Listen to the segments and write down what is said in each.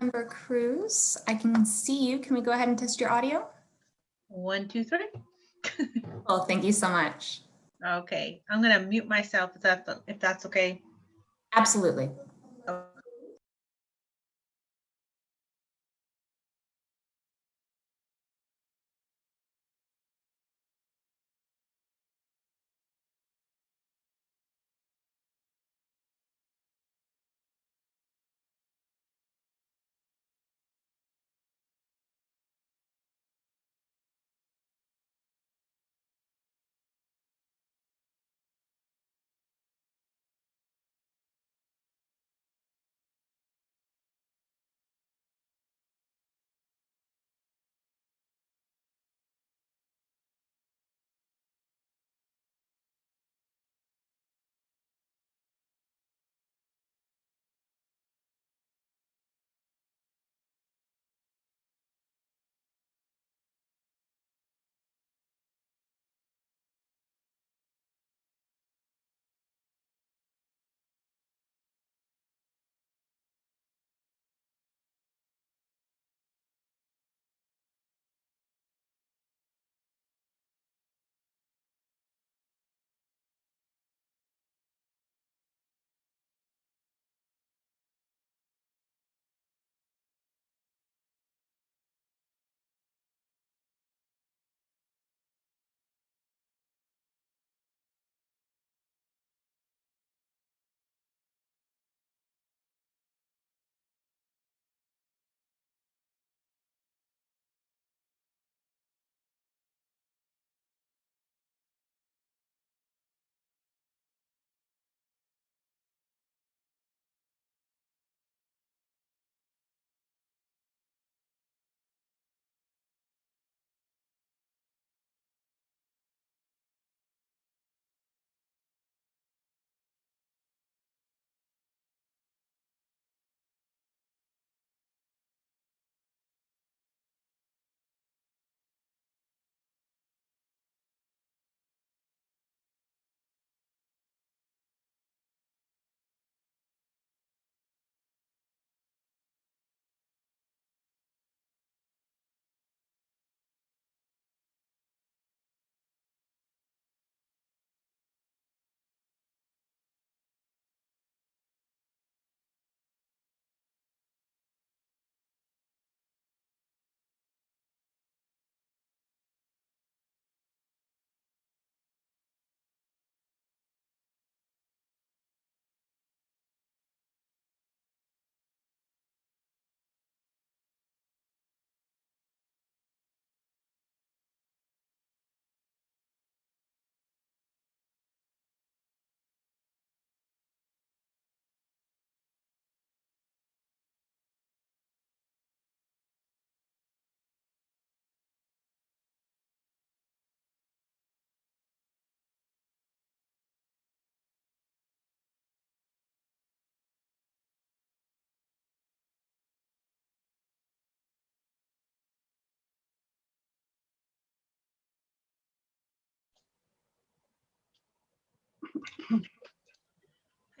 Member Cruz, I can see you. Can we go ahead and test your audio? One, two, three. Well, thank you so much. Okay, I'm gonna mute myself if that's, if that's okay. Absolutely.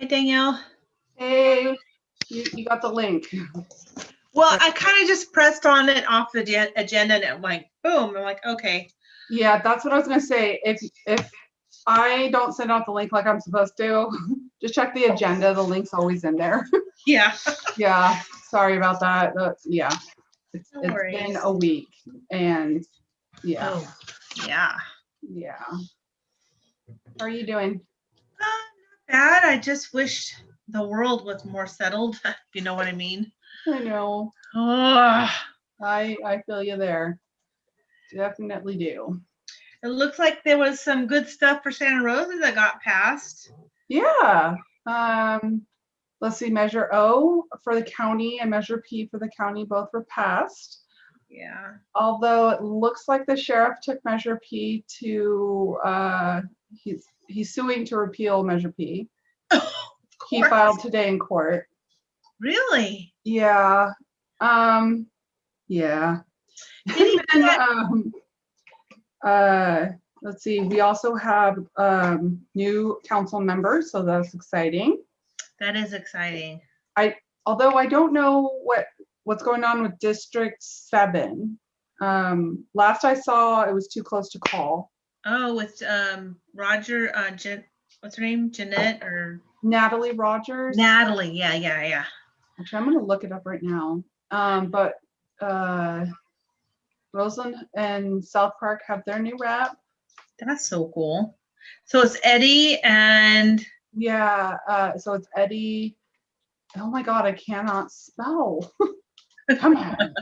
Hi Danielle. Hey, you, you got the link. Well, I kind of just pressed on it off the agenda and it like, boom, I'm like, okay. Yeah, that's what I was gonna say. If, if I don't send out the link like I'm supposed to, just check the agenda. The link's always in there. Yeah, Yeah, sorry about that. That's, yeah. It's, No it's been a week and, yeah, oh, yeah. yeah. How are you doing? Bad. I just wish the world was more settled, if you know what I mean. I know. Oh, I, I feel you there. Definitely do. it looks like there was some good stuff for Santa Rosa that got passed. Yeah. Um, let's see, Measure O for the county and Measure P for the county both were passed. Yeah. Although it looks like the sheriff took Measure P to, uh, he's, he's suing to repeal Measure P. He filed today in court. Really? Yeah. Um, yeah. Did he And, get- um, uh, let's see, we also have, um, new council members, so that's exciting. That is exciting. I although I don't know what what's going on with District Seven? Um, last I saw, it was too close to call. Oh, with um Roger, uh Jen, what's her name? Jeanette or Natalie Rogers. Natalie? Yeah, yeah, yeah. Actually, I'm gonna look it up right now. Um, but, uh, Roseland and South Park have their new rep. That's so cool. So it's Eddie and Yeah, uh, so it's Eddie. Oh my God, I cannot spell. Come on.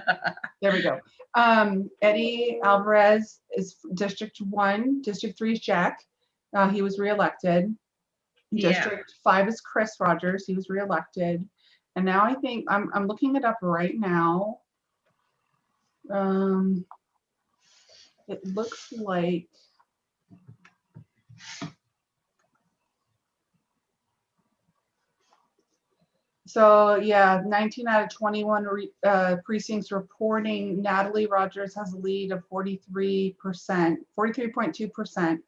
There we go. Um, Eddie Alvarez is District One, District Three is Jack. Uh, he was reelected. Yeah. District Five is Chris Rogers. He was reelected. And now I think I'm, I'm looking it up right now. Um, it looks like So yeah, 19 out of 21 re- uh, precincts reporting Natalie Rogers has a lead of 43%, 43.2%,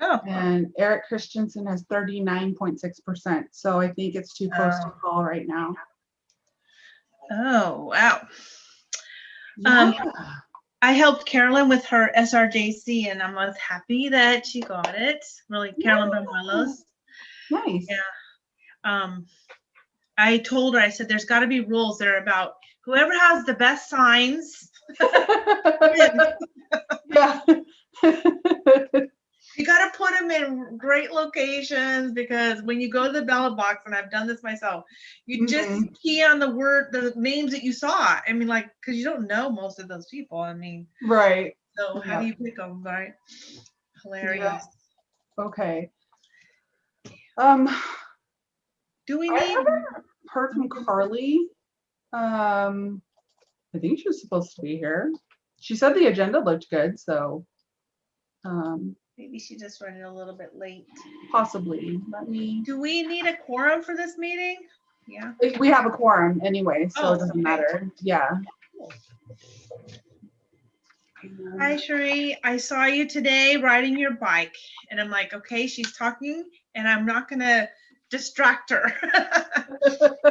oh, and Eric Christensen has 39.6%. So I think it's too close to Oh. call right now. oh, wow. Um, I helped Carolyn with her SRJC and I'm was happy that she got it. Really, Carolyn Banuelos. Nice. Yeah. Um, I told her, I said, there's gotta be rules that are about whoever has the best signs. yeah. You gotta put them in great locations because when you go to the ballot box, and I've done this myself, you just Mhm. key on the word, the names that you saw. I mean, like, cause you don't know most of those people. I mean, right. so how do you pick them, right? Hilarious. Okay. Um, Do we need, heard from Carly. Um, I think she was supposed to be here. She said the agenda looked good, so um, maybe she just running a little bit late. possibly. Let me. Do we need a quorum for this meeting? Yeah. we- We have a quorum anyway, so Oh, it doesn't okay. matter. Yeah. Hi, Sheree. I saw you today riding your bike, and I'm like, okay, she's talking, and I'm not gonna distract her.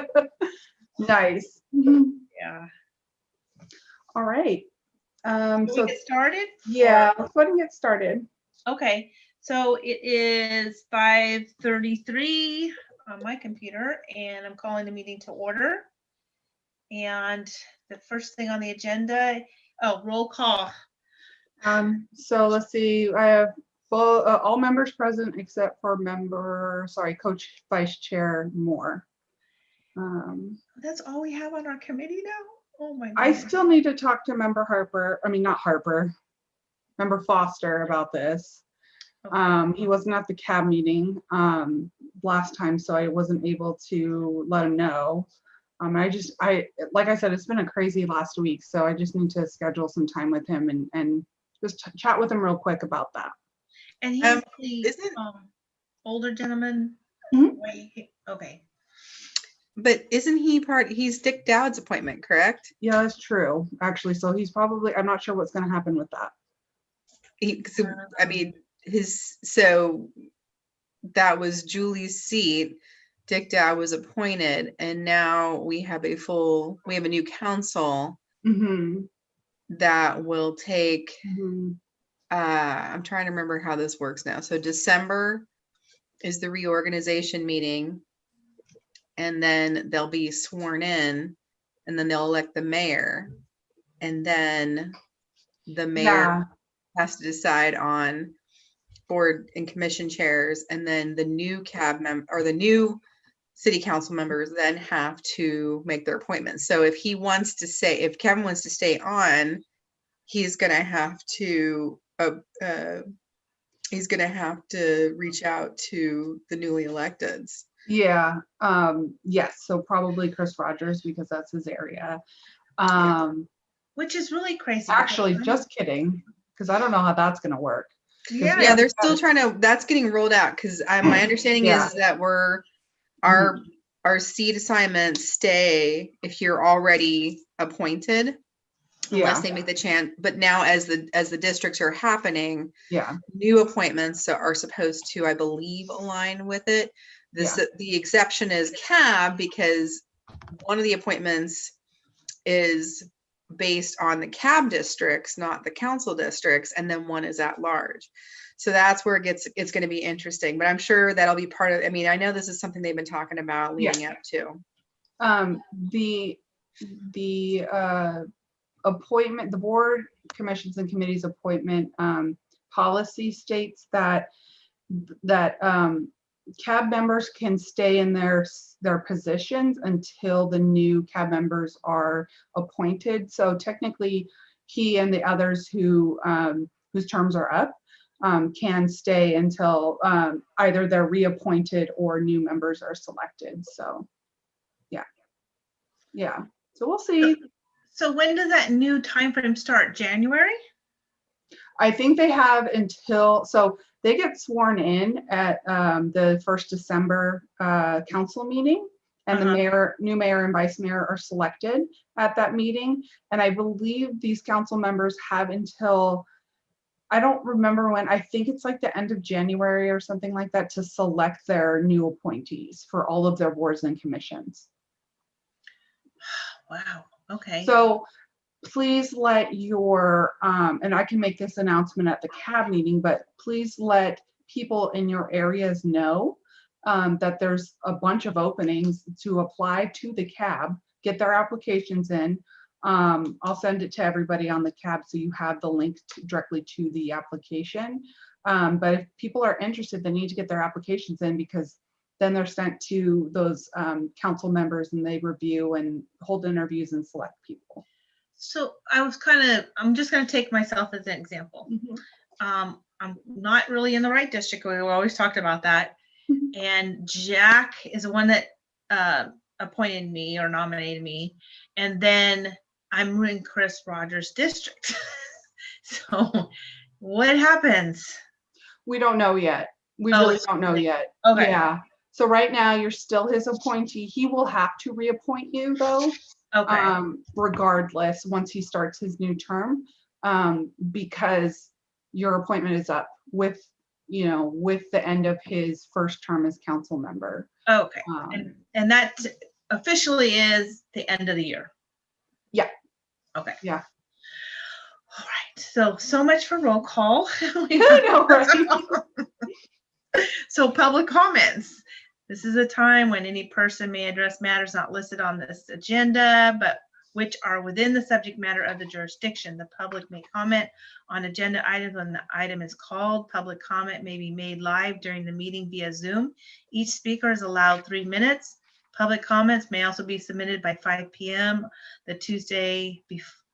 nice. yeah. All right. Um, Can so get started? yeah, let's go ahead and get started. Okay. So it is 5:33 on my computer, and I'm calling the meeting to order. And the first thing on the agenda, oh, roll call. Um, so let's see, I have full, uh, all members present except for member, sorry, Coach Vice Chair Moore. Um, That's all we have on our committee now. Oh my. I goodness. still need to talk to member Harper, I mean, not Harper, member Foster about this. Okay. Um, he wasn't at the cab meeting, um, last time, so I wasn't able to let him know. Um, I just, I, like I said, it's been a crazy last week, so I just need to schedule some time with him and, and just chat with him real quick about that. And he's Um, the isn't- um, older gentleman. Mhm. Okay. But isn't he part, he's Dick Dowd's appointment, correct? Yeah, that's true, actually, so he's probably, I'm not sure what's gonna happen with that. He, so, I mean, his, so that was Julie's seat. Dick Dowd was appointed and now we have a full, we have a new council Mm-hmm. that will take, mm-hmm. Uh, I'm trying to remember how this works now. So December is the reorganization meeting. And then they'll be sworn in and then they'll elect the mayor. And then the mayor Yeah, has to decide on board and commission chairs and then the new cab mem, or the new city council members then have to make their appointments. So if he wants to say, if Kevin wants to stay on, he's gonna have to, uh, uh, he's gonna have to reach out to the newly electeds. yeah, um, yes, so probably Chris Rogers, because that's his area. Um, Which is really crazy. actually, just kidding, because I don't know how that's gonna work. Yeah. Yeah, they're still trying to, that's getting rolled out, because my understanding Yeah. is that we're, our, our seat assignments stay if you're already appointed. Yeah, Unless they make the chance, but now as the, as the districts are happening, yeah, new appointments are supposed to, I believe, align with it. This, the exception is cab because one of the appointments is based on the cab districts, not the council districts, and then one is at large. So that's where it gets, it's gonna be interesting, but I'm sure that'll be part of, I mean, I know this is something they've been talking about Yeah. leading up to. Um, the, the, uh, appointment, the board commissions and committees appointment, um, policy states that, that, um, cab members can stay in their, their positions until the new cab members are appointed. So technically, he and the others who, um, whose terms are up, um, can stay until, um, either they're reappointed or new members are selected. So, yeah. Yeah, so we'll see. So when does that new timeframe start? January? I think they have until, so they get sworn in at um, the first December uh, council meeting. And the Uh-huh. mayor, new mayor and vice mayor are selected at that meeting. And I believe these council members have until, I don't remember when, I think it's like the end of January or something like that to select their new appointees for all of their boards and commissions. Wow, okay. So please let your, um, and I can make this announcement at the cab meeting, but please let people in your areas know um, that there's a bunch of openings to apply to the cab, get their applications in. Um, I'll send it to everybody on the cab so you have the link to- directly to the application. Um, but if people are interested, they need to get their applications in because then they're sent to those um, council members and they review and hold interviews and select people. So I was kind of, I'm just gonna take myself as an example. Um, I'm not really in the right district. We always talked about that. Mhm. And Jack is the one that uh, appointed me or nominated me. And then I'm in Chris Rogers' district. So what happens? We don't know yet. We Oh, really don't know yet. Okay, Yeah. So right now, you're still his appointee. He will have to reappoint you though, okay, um, regardless, once he starts his new term. Um, because your appointment is up with, you know, with the end of his first term as council member. okay. Um, And, and that officially is the end of the year? Yeah. Okay. Yeah. All right, so, so much for roll call. We I know, right? So public comments. This is a time when any person may address matters not listed on this agenda, but which are within the subject matter of the jurisdiction. The public may comment on agenda items when the item is called. Public comment may be made live during the meeting via Zoom. Each speaker is allowed three minutes. Public comments may also be submitted by five PM the Tuesday,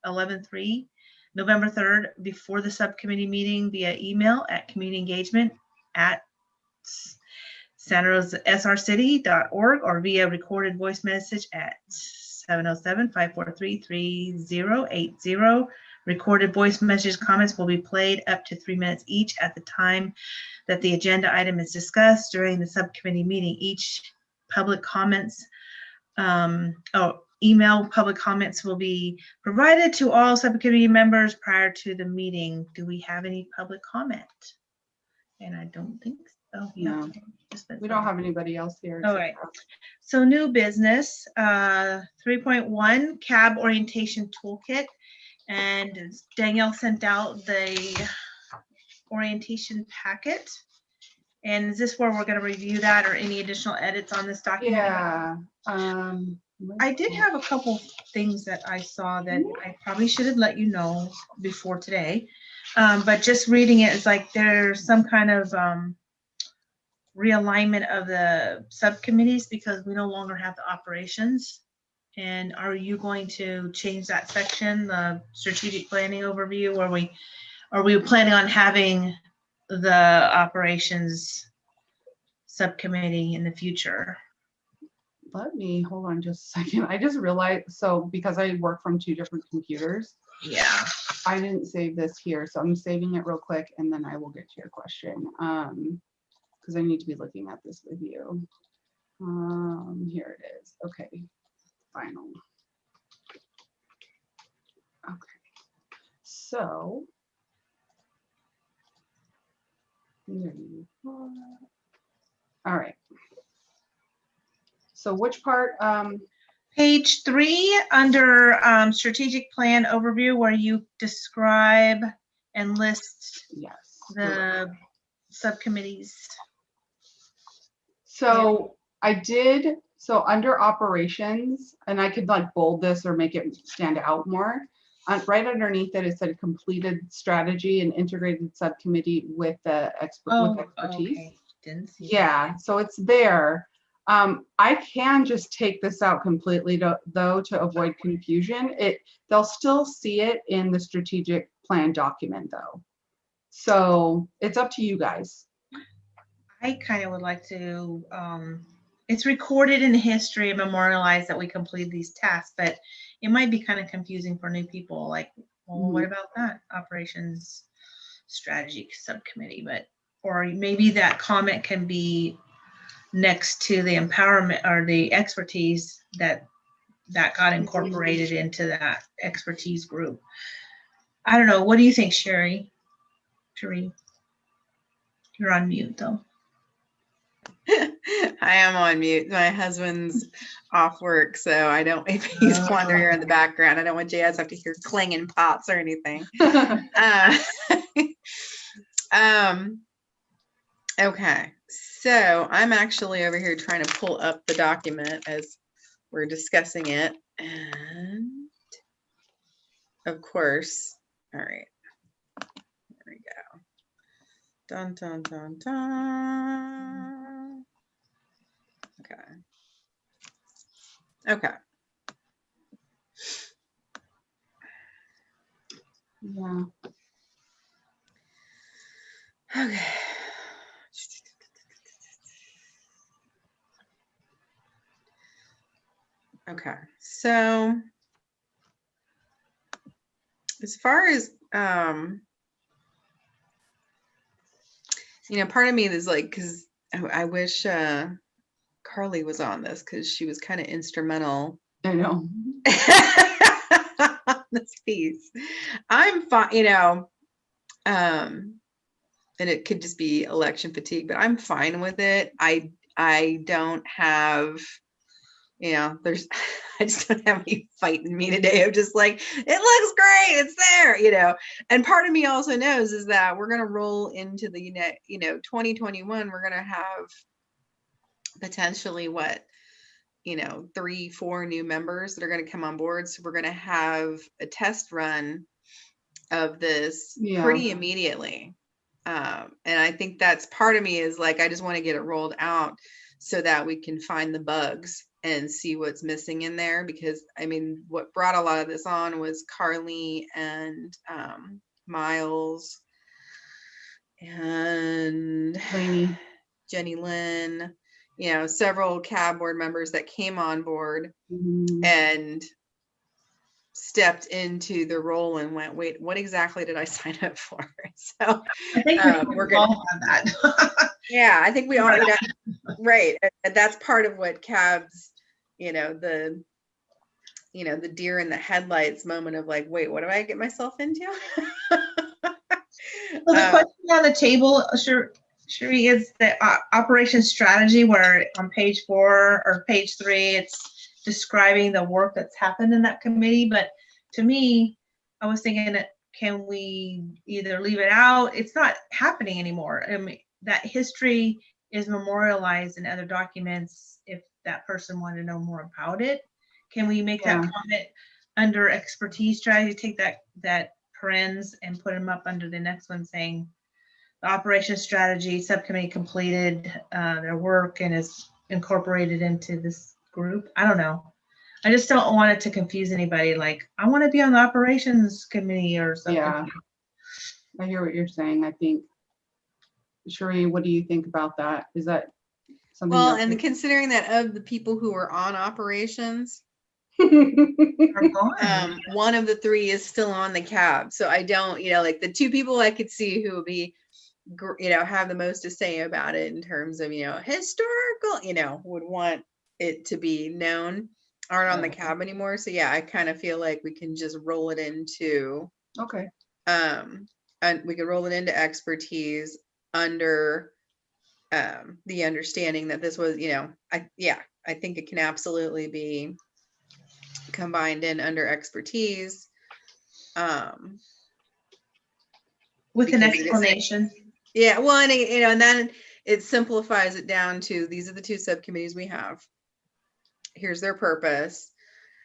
eleven three, November third, before the subcommittee meeting via email at community engagement at sanrosesrcity.org or via recorded voice message at 707-543-3080. Recorded voice message comments will be played up to three minutes each at the time that the agenda item is discussed during the subcommittee meeting. Each public comments, um, oh, email public comments will be provided to all subcommittee members prior to the meeting. Do we have any public comment? And I don't think so. Oh, yeah, No. just that- We don't have anybody else here. All right. So new business, uh, three point one cab orientation toolkit. And Danielle sent out the orientation packet. And is this where we're gonna review that or any additional edits on this document? Yeah. um, I did have a couple things that I saw that I probably should have let you know before today. Um, but just reading it, it's like there's some kind of, um, realignment of the subcommittees because we no longer have the operations. And are you going to change that section, the strategic planning overview, or we, are we planning on having the operations subcommittee in the future? Let me, hold on just a second. I just realized, so because I work from two different computers, Yeah. I didn't save this here, so I'm saving it real quick and then I will get to your question. Um, because I need to be looking at this with you. Um, here it is. Okay, final. Okay, so. there you are. All right. So which part, um, Page three, under um, strategic plan overview, where you describe and list Yes. the subcommittees. So I did, so under operations, and I could like bold this or make it stand out more. Uh, right underneath it, it said completed strategy and integrated subcommittee with the expert, Oh, with expertise. okay. Didn't see. that. Yeah, so it's there. Um, I can just take this out completely to- though to avoid confusion. It, they'll still see it in the strategic plan document though. So it's up to you guys. I kind of would like to, um, it's recorded in history and memorialized that we completed these tasks, but it might be kind of confusing for new people, like, well, what about that operations strategy subcommittee, but, or maybe that comment can be next to the empowerment or the expertise that, that got incorporated into that expertise group. I don't know, what do you think, Sherry? Sherry? You're on mute, though. I am on mute. My husband's off work, so I don't, if he's wandering here in the background, I don't want Jazz to have to hear clanging pots or anything. Uh, Um, okay, so I'm actually over here trying to pull up the document as we're discussing it and of course, all right. There we go. Dun, dun, dun, dun. Okay. Okay, Yeah. okay. Okay, so as far as um you know, part of me is like, I, I wish uh Carly was on this because she was kind of instrumental I know. this piece. I'm fine, you know, um, and it could just be election fatigue, but I'm fine with it. I I don't have, you know, there's I just don't have any fight in me today I'm just like, it looks great, it's there, you know. And part of me also knows is that we're gonna roll into the you know, 2021, we're gonna have potentially what you know, three, four new members that are going to come on board. So we're going to have a test run of this Yeah. pretty immediately. Um, and I think that's part of me is like, I just want to get it rolled out so that we can find the bugs and see what's missing in there. Because I mean, what brought a lot of this on was Carly and um, Miles and Lainey. Jenny Lynn, you know, several cab board members that came on board Mhm. and stepped into the role and went, wait, what exactly did I sign up for? So, I think Um, we we're we're all have that. yeah, I think we are. right. and- that's part of what cabs, you know, the, you know, the deer in the headlights moment of like, wait, what do I get myself into? Well, the Uh, question on the table, sure, Sherry, is the uh, operation strategy where on page four or page three, it's describing the work that's happened in that committee. But to me, I was thinking, that can we either leave it out? It's not happening anymore. I mean, that history is memorialized in other documents if that person wanted to know more about it. Can we make that comment under expertise strategy, take that, that parens and put them up under the next one saying the operations strategy subcommittee completed uh, their work and is incorporated into this group. I don't know. I just don't want it to confuse anybody. Like, I want to be on the operations committee or something. Yeah. I hear what you're saying. I think. Sheree, what do you think about that? Is that something? well, you're and considering that of the people who are on operations, okay? Are gone. um, one of the three is still on the cab. So I don't, you know, like the two people I could see who would be, gr- you know, have the most to say about it in terms of, you know, historical, you know, would want it to be known aren't on the cab anymore. So yeah, I kind of feel like we can just roll it into, Okay. um, and we can roll it into expertise under um, the understanding that this was, you know, I, yeah, I think it can absolutely be combined in under expertise. Um, With an Because it is- explanation. Yeah, well, and you know, and then it simplifies it down to these are the two subcommittees we have. Here's their purpose.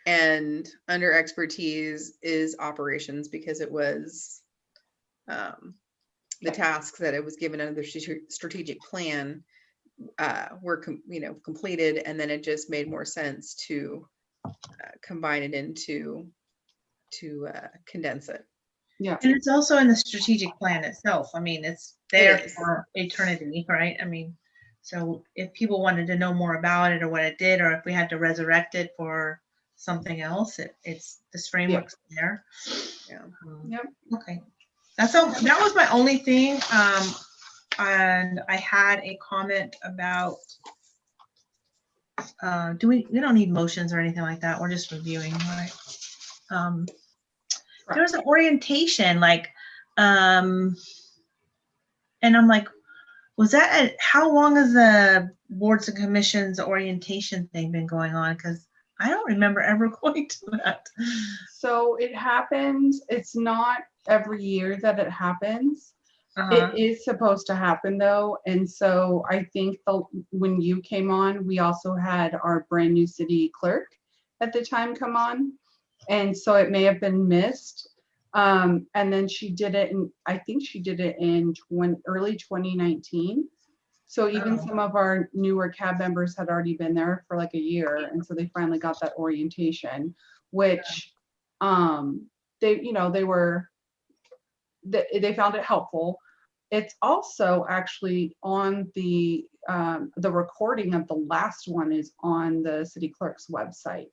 And under expertise is operations because it was um, the tasks that it was given under the strategic plan uh, were, you know, completed, and then it just made more sense to uh, combine it into to uh, condense it. Yeah. And it's also in the strategic plan itself. I mean, it's there is. for eternity, right? I mean, so if people wanted to know more about it or what it did, or if we had to resurrect it for something else, it, it's, this framework's there. Yeah. Um, Yep. Okay. That's all, that was my only thing. Um, and I had a comment about uh, do we, we don't need motions or anything like that. We're just reviewing, right? Um, there was an orientation, like, um, and I'm like, was that, a- how long has the boards and commissions orientation thing been going on? Because I don't remember ever going to that. So it happens, it's not every year that it happens. Uh-huh. It is supposed to happen though, and so I think the, when you came on, we also had our brand new city clerk at the time come on. And so it may have been missed. Um, and then she did it in, I think she did it in twen- early twenty nineteen. So even Oh. some of our newer cab members had already been there for like a year, and so they finally got that orientation, which, um, they, you know, they were, they, they found it helpful. It's also actually on the, um, the recording of the last one is on the city clerk's website.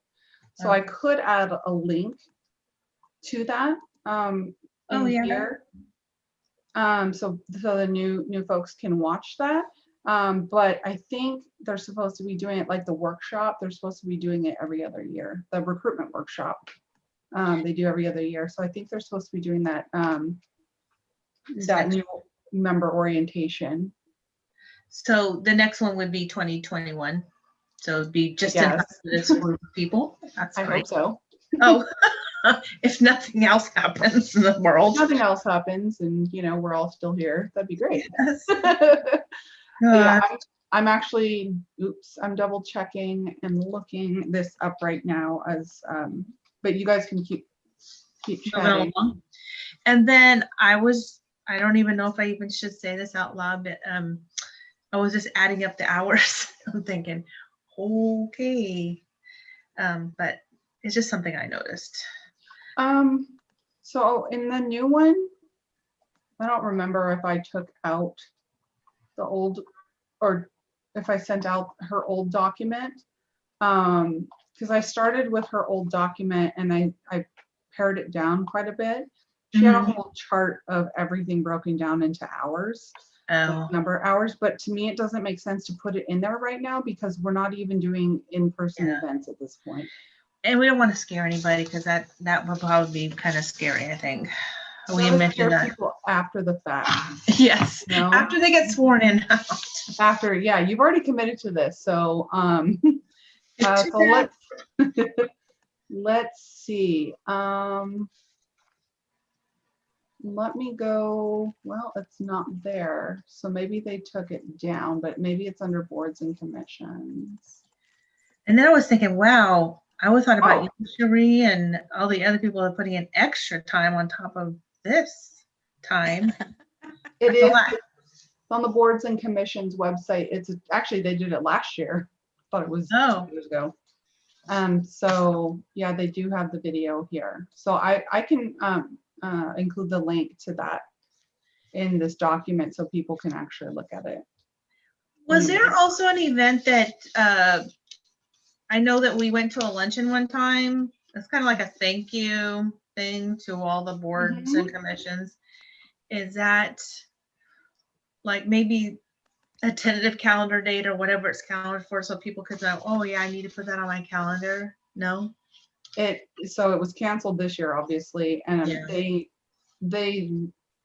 So I could add a link to that, um, Oh, in yeah. here. Um, so, so the new, new folks can watch that. Um, but I think they're supposed to be doing it like the workshop. They're supposed to be doing it every other year, the recruitment workshop. Um, they do every other year. So I think they're supposed to be doing that, um, that new member orientation. So the next one would be 2021. So it'd be just Yes. for this group of people. That's I hope so. Oh, if nothing else happens in the world. If nothing else happens and, you know, we're all still here, that'd be great. Yes. Yeah, Uh, I'm- I'm actually, oops, I'm double checking and looking this up right now as, um, but you guys can keep, keep chatting. And then I was, I don't even know if I even should say this out loud, but um, I was just adding up the hours. I'm thinking, okay. Um, but it's just something I noticed. Um, so in the new one, I don't remember if I took out the old, or if I sent out her old document. Um, because I started with her old document and I, I pared it down quite a bit. She had a Mhm. whole chart of everything broken down into hours. Oh, number of hours, but to me, it doesn't make sense to put it in there right now because we're not even doing in-person Yeah. events at this point. and we don't want to scare anybody because that that would probably be kind of scary. I think we So to mentioned that. people After the fact, Yes, you know? after they get sworn in. After, yeah, you've already committed to this, so, um, uh, so let's, let's see, um, let me go, well, it's not there, so maybe they took it down, but maybe it's under boards and commissions. And then I was thinking, wow, I always thought about Oh. you, Cherie, and all the other people are putting in extra time on top of this time. It That's is on the boards and commissions website. It's actually, they did it last year. Thought it was two Oh. years ago. Um, so yeah, they do have the video here. So I, I can, um, uh, include the link to that in this document so people can actually look at it. Was there also an event that, uh, I know that we went to a luncheon one time. It's kind of like a thank you thing to all the boards and commissions. Is that like maybe a tentative calendar date or whatever it's calendared for so people could go, oh yeah, I need to put that on my calendar? No? It, so it was canceled this year, obviously, and Yeah. they, they,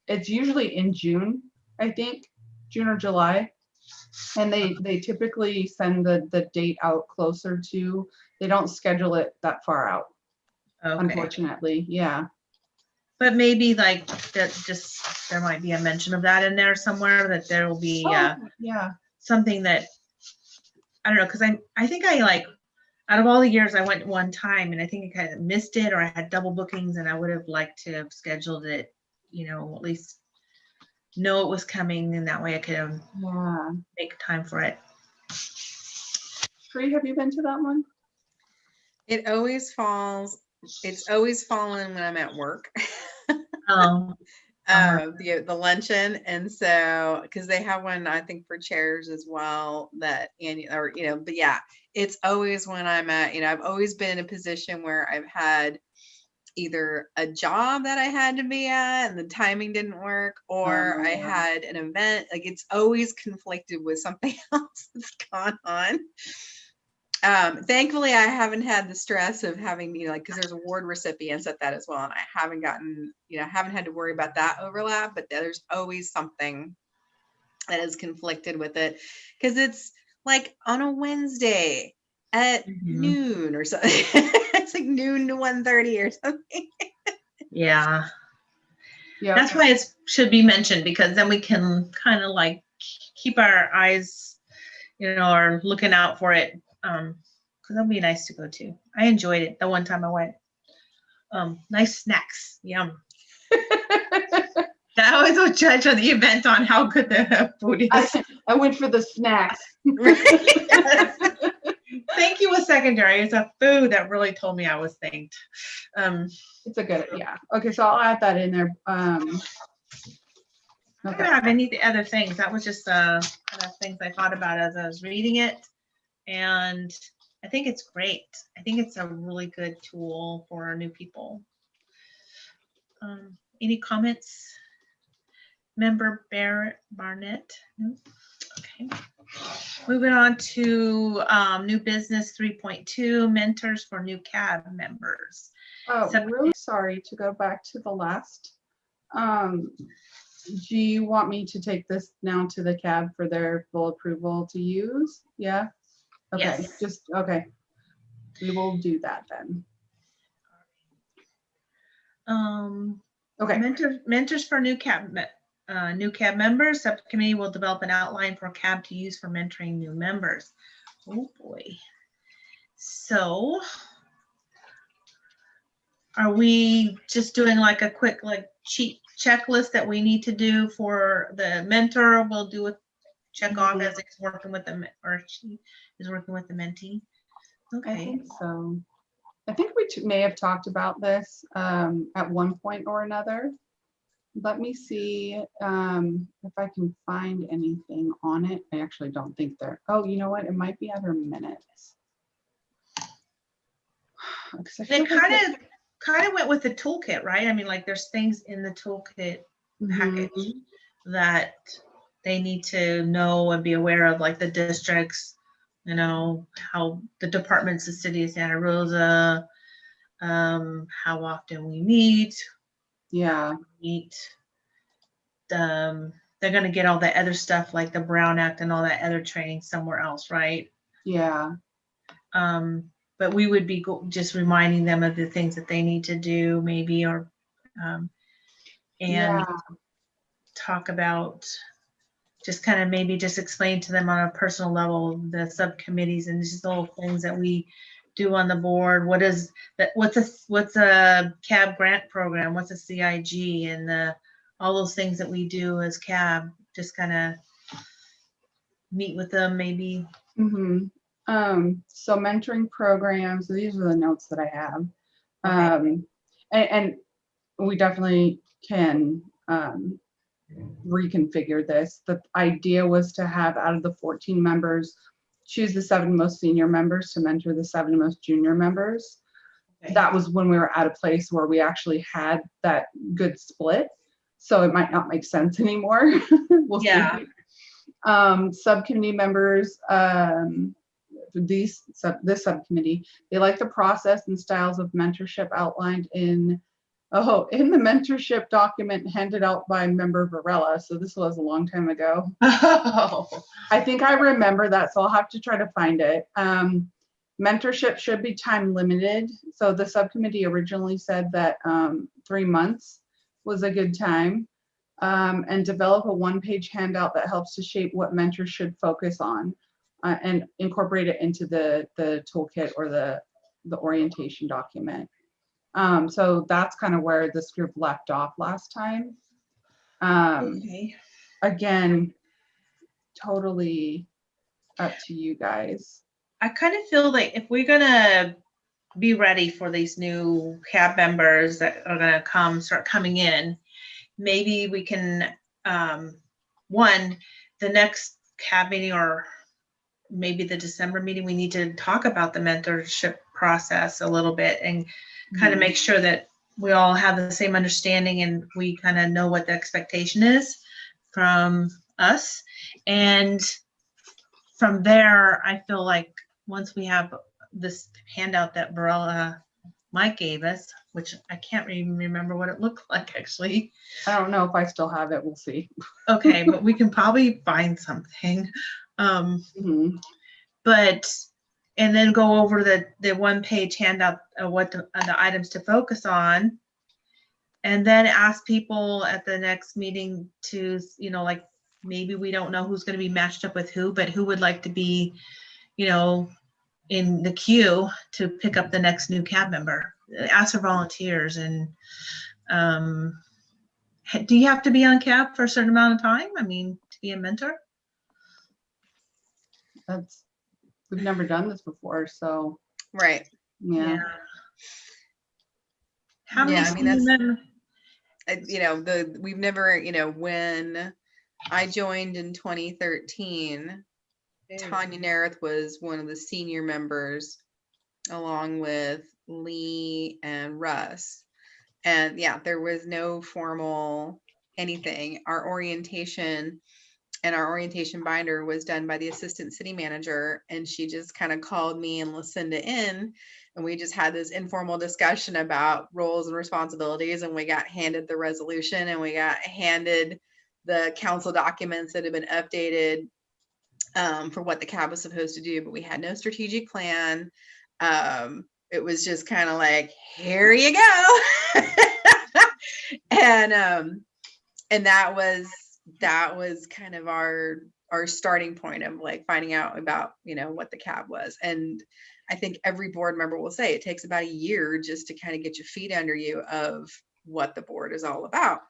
it's usually in June, I think, June or July. And they, they typically send the, the date out closer to, they don't schedule it that far out. Okay, unfortunately, yeah. but maybe like that just, there might be a mention of that in there somewhere, that there will be, uh, Oh, Yeah, something that, I don't know, because I, I think I like, out of all the years I went one time and I think I kind of missed it or I had double bookings and I would have liked to have scheduled it, you know, at least know it was coming and that way I could um, yeah. make time for it. Tree, have you been to that one? It always falls, it's always fallen when I'm at work. Um, uh, the the luncheon, and so because they have one, I think for chairs as well. That and or you know, but yeah, it's always when I'm at. You know, I've always been in a position where I've had either a job that I had to be at and the timing didn't work, or I Oh. had an event. Like it's always conflicted with something else that's gone on. Um, thankfully, I haven't had the stress of having, you know, like, because there's award recipients at that as well, and I haven't gotten, you know, haven't had to worry about that overlap, but there's always something that is conflicted with it, because it's like on a Wednesday at Mhm. noon or something. it's like noon to 1.30 or something. yeah, Yeah. that's why it should be mentioned because then we can kind of like keep our eyes, you know, are looking out for it. Um, because that'll be nice to go to. I enjoyed it the one time I went. Um, nice snacks, yum. I always will judge on the event on how good the food is. I, I went for the snacks. Thank you was secondary. It's a food that really told me I was thanked. Um, It's a good, yeah. Okay, so I'll add that in there. Um. I don't have any other things. That was just uh, kind of things I thought about as I was reading it. And I think it's great. I think it's a really good tool for new people. Um, any comments? Member Barrett Barnett? No? Okay. Moving on to um, new business 3.2 mentors for new cab members. oh, so- really sorry to go back to the last. Um, do you want me to take this now to the cab for their full approval to use? Yeah? Okay, Yes. just, okay. We will do that then. Um, Okay, Mentors, mentors for new cab, uh, new cab members, subcommittee will develop an outline for cab to use for mentoring new members. Oh, boy. So are we just doing like a quick, like cheat checklist that we need to do for the mentor? We'll do a check off Mhm. as it's working with them, or she is working with the mentee. I Okay, think so. I think we may have talked about this um, at one point or another. Let me see um, if I can find anything on it. I actually don't think there. Oh, you know what? It might be under minutes. They kind it- of, kind of went with the toolkit, right? I mean, like, there's things in the toolkit package Mhm. that they need to know and be aware of, like the districts, you know, how the departments, the city of Santa Rosa, um, how often we meet, Yeah, meet. Um, they're gonna get all the other stuff like the Brown Act and all that other training somewhere else, right? yeah, Um, but we would be go- just reminding them of the things that they need to do, maybe, or, um, and yeah. talk about just kind of maybe just explain to them on a personal level the subcommittees and just the little things that we do on the board? What is that what's a what's a cab grant program? What's a cig and the all those things that we do as cab just kind of meet with them maybe? Hmm Um, so mentoring programs, these are the notes that I have. Um, and, and we definitely can, um, reconfigure this. The idea was to have out of the fourteen members, choose the seven most senior members to mentor the seven most junior members. Okay. That was when we were at a place where we actually had that good split. So it might not make sense anymore. We'll see. Um, subcommittee members, um, these, sub, this subcommittee, they like the process and styles of mentorship outlined in, oh, in the mentorship document handed out by member Varela. So this was a long time ago. oh I think I remember that, so I'll have to try to find it. Um, mentorship should be time limited. So the subcommittee originally said that um, three months was a good time. Um, and develop a one-page handout that helps to shape what mentors should focus on uh, and incorporate it into the, the toolkit or the, the orientation document. Um, so that's kind of where this group left off last time. Um, Okay. again, totally up to you guys. I kind of feel like if we're gonna be ready for these new cab members that are gonna come, start coming in, maybe we can, um, one, the next cab meeting or maybe the December meeting, we need to talk about the mentorship process a little bit and kind of Mhm. make sure that we all have the same understanding and we kind of know what the expectation is from us. And from there, I feel like once we have this handout that Varela Mike gave us, which I can't even remember what it looked like actually. I don't know if I still have it. We'll see. Okay, but we can probably find something. Um, Mhm. but and then go over the the one page handout of what the, uh, the items to focus on. And then ask people at the next meeting to you know like maybe we don't know who's going to be matched up with who but who would like to be you know in the queue to pick up the next new cab member. Ask for volunteers and um do you have to be on cab for a certain amount of time? I mean to be a mentor? That's, we've never done this before, so, Right. yeah. How many Yeah, I mean, that's- uh, you know, the, we've never, you know, when I joined in 2013, Tanya Nareth was one of the senior members along with Lee and Russ. And yeah, there was no formal anything. Our orientation and our orientation binder was done by the assistant city manager and she just kind of called me and Lucinda in and we just had this informal discussion about roles and responsibilities and we got handed the resolution and we got handed the council documents that had been updated um, for what the cab was supposed to do, but we had no strategic plan. Um, it was just kind of like, here you go. and um, and that was that was kind of our our starting point of like finding out about you know what the cab was. And i think every board member will say it takes about a year just to kind of get your feet under you of what the board is all about.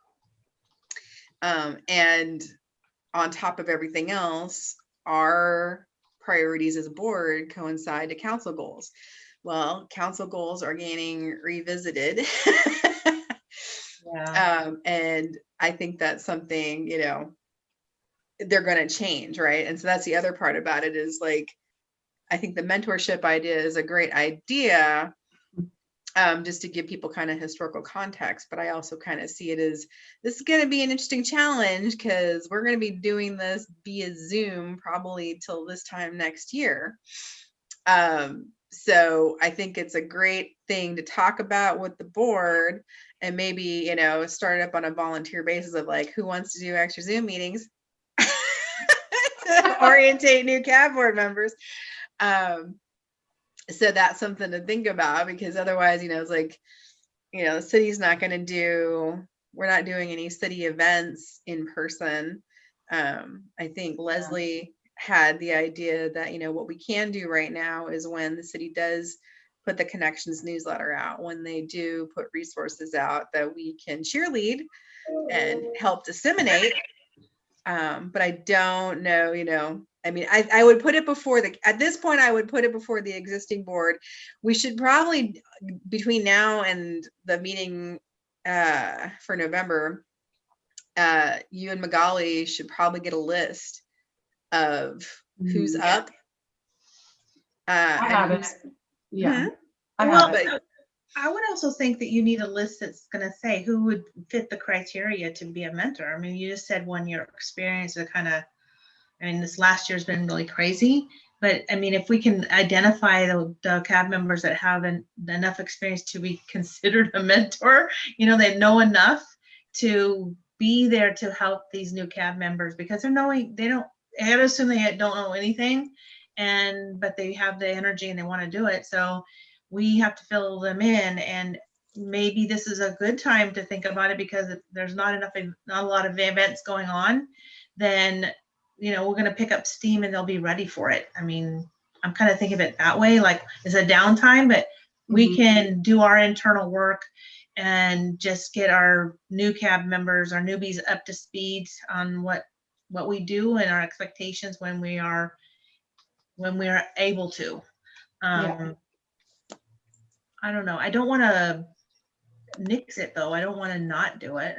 Um, and on top of everything else our priorities as a board coincide to council goals. Well council goals are getting revisited. Yeah. um, and I think that's something, you know, they're going to change, right? And so that's the other part about it is like, I think the mentorship idea is a great idea, um, just to give people kind of historical context. But I also kind of see it as this is going to be an interesting challenge because we're going to be doing this via Zoom probably till this time next year. Um, so I think it's a great thing to talk about with the board and maybe you know start up on a volunteer basis of like who wants to do extra zoom meetings? To orientate new cab board members. Um so that's something to think about because otherwise you know it's like you know the city's not going to do we're not doing any city events in person. Um i think leslie had the idea that you know what we can do right now is when the city does put the connections newsletter out when they do put resources out that we can cheerlead and help disseminate. Um, but i don't know you know i mean I, I would put it before the at this point i would put it before the existing board. We should probably between now and the meeting uh, for november uh, you and magali should probably get a list of who's Mhm. up uh, I have it. who's- Yeah. I Well, it. I would also think that you need a list that's gonna say who would fit the criteria to be a mentor. I mean, you just said one year experience to kind of, I mean, this last year's been really crazy. But I mean, if we can identify the, the cab members that have en- enough experience to be considered a mentor, you know, they know enough to be there to help these new cab members because they're knowing, they don't, I assume they don't know anything. and, but they have the energy and they want to do it. So we have to fill them in and maybe this is a good time to think about it because if there's not enough, not a lot of events going on, then, you know, we're gonna pick up steam and they'll be ready for it. I mean, I'm kind of thinking of it that way, like it's a downtime, but we Mhm. can do our internal work and just get our new cab members, our newbies up to speed on what, what we do and our expectations when we are, when we are able to. Yeah. Um, I don't know. I don't want to nix it though. I don't want to not do it.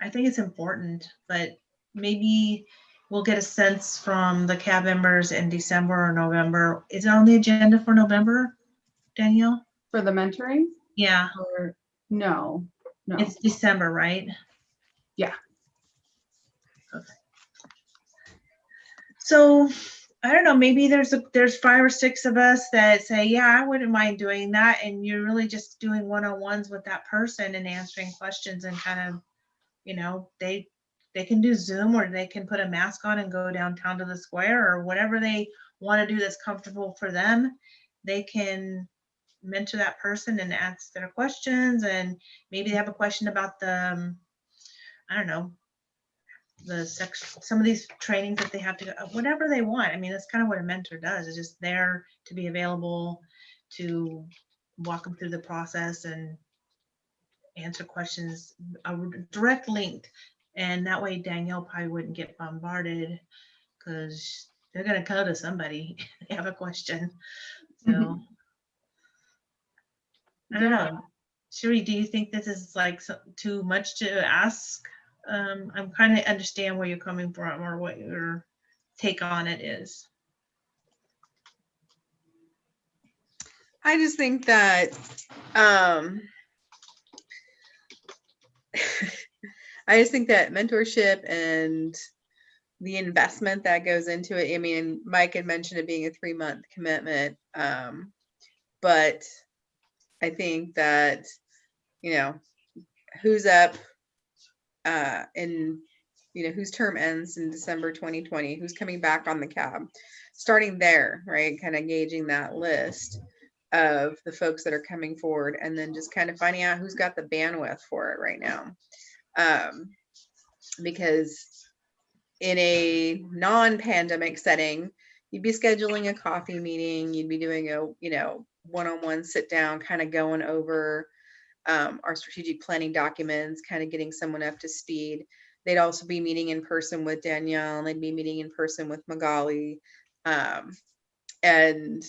I think it's important, but maybe we'll get a sense from the cab members in December or November. Is it on the agenda for November, Danielle? For the mentoring Yeah, or no, no. it's December, right? Yeah. Okay. So, I don't know, maybe there's a, there's five or six of us that say, yeah, I wouldn't mind doing that. And you're really just doing one-on-ones with that person and answering questions and kind of, you know, they, they can do Zoom or they can put a mask on and go downtown to the square or whatever they want to do that's comfortable for them. They can mentor that person and ask their questions and maybe they have a question about the, um, I don't know, the sex, some of these trainings that they have to, go whatever they want. I mean, that's kind of what a mentor does, is just there to be available to walk them through the process and answer questions, a direct link. And that way Danielle probably wouldn't get bombarded because they're gonna go to somebody, they have a question. So. Mhm. I don't know. Sherry, do you think this is like too much to ask? Um, I'm kind of understand where you're coming from or what your take on it is. I just think that, um, I just think that mentorship and the investment that goes into it. I mean, Mike had mentioned it being a three month commitment. Um, but I think that, you know, who's up, uh, in, you know, whose term ends in December 2020, who's coming back on the cab, starting there, right? Kind of gauging that list of the folks that are coming forward and then just kind of finding out who's got the bandwidth for it right now. Um, because in a non-pandemic setting, you'd be scheduling a coffee meeting, you'd be doing a, you know, one-on-one sit down, kind of going over um, our strategic planning documents, kind of getting someone up to speed. They'd also be meeting in person with Danielle, and they'd be meeting in person with Magali. Um, and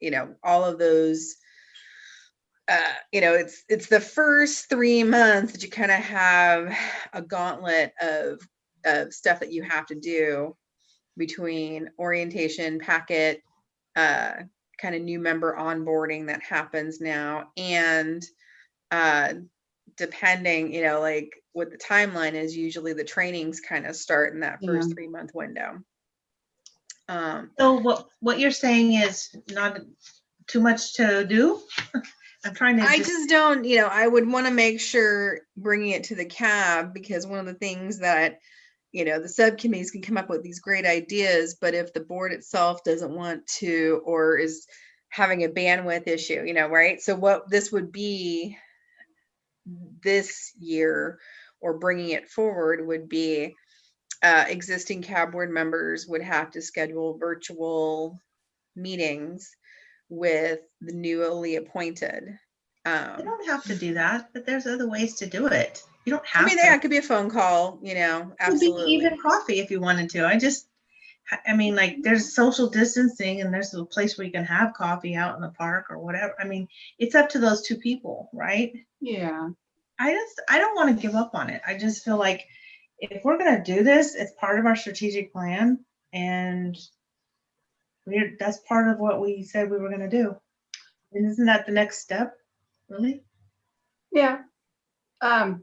you know all of those uh you know it's it's the first three months that you kind of have a gauntlet of of stuff that you have to do between orientation packet uh kind of new member onboarding that happens now and uh depending you know like what the timeline is usually the trainings kind of start in that first Yeah. three month window um So what, what you're saying is not too much to do? I'm trying to. I just- just don't, you know, I would want to make sure bringing it to the cab because one of the things that, you know, the subcommittees can come up with these great ideas, but if the board itself doesn't want to or is having a bandwidth issue, you know, right? So what this would be this year or bringing it forward would be uh, existing cab board members would have to schedule virtual meetings with the newly appointed. You Um, don't have to do that, but there's other ways to do it. You don't have. I mean, to. that could be a phone call, you know, It could be absolutely. even coffee if you wanted to. I just, I mean, like, there's social distancing and there's a place where you can have coffee out in the park or whatever. I mean, it's up to those two people, right? Yeah, I just, I don't want to give up on it. I just feel like if we're gonna do this, it's part of our strategic plan and we're, that's part of what we said we were gonna do. And isn't that the next step, really? yeah. Um,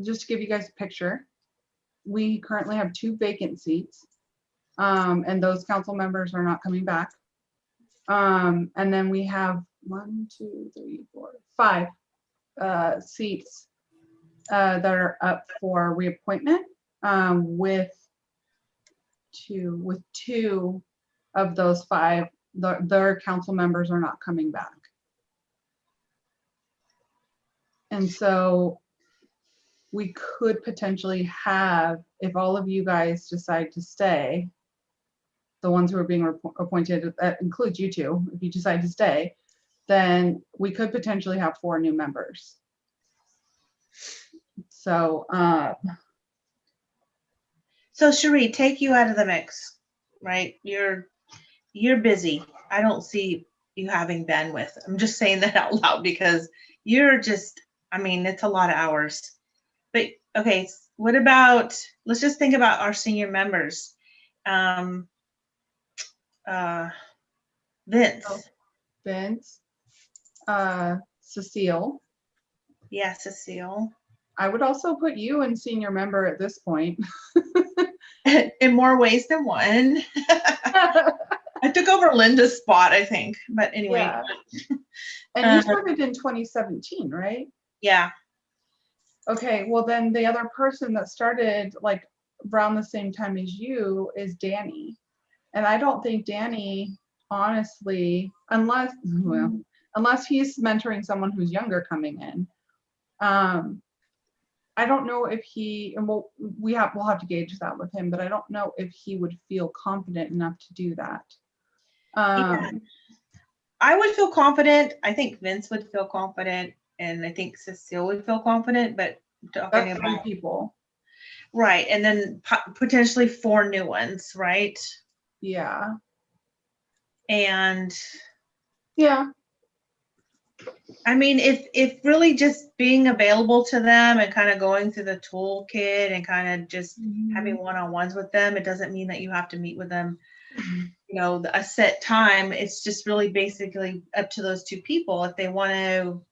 just to give you guys a picture, we currently have two vacant seats. Um, and those council members are not coming back. Um, and then we have one, two, three, four, five, uh, seats uh, that are up for reappointment, um, with two, with two of those five, their, their council members are not coming back. And so we could potentially have, if all of you guys decide to stay, the ones who are being appointed, that includes you two, if you decide to stay, then we could potentially have four new members. So, uh, So Cherie, take you out of the mix, right? You're, you're busy. I don't see you having bandwidth. I'm just saying that out loud because you're just, I mean, it's a lot of hours. But, okay, what about, let's just think about our senior members. Um, uh, Vince, Oh. Vince, uh, Cecile. yeah, Cecile. I would also put you in senior member at this point. In more ways than one. I took over Linda's spot, I think, but anyway, Yeah. And Uh, you started in 2017, right? yeah. Okay, well then the other person that started like around the same time as you is Danny. And I don't think Danny, honestly, unless, well, unless he's mentoring someone who's younger coming in. Um, I don't know if he, and we'll, we have, we'll have to gauge that with him, but I don't know if he would feel confident enough to do that. Yeah. Um, I would feel confident. I think Vince would feel confident, and I think Cecile would feel confident. But talking about people. right, and then po- potentially four new ones, right? Yeah, And yeah, I mean, if if really just being available to them and kind of going through the toolkit and kind of just having one-on-ones with them, it doesn't mean that you have to meet with them you know, a set time. It's just really basically up to those two people if they want to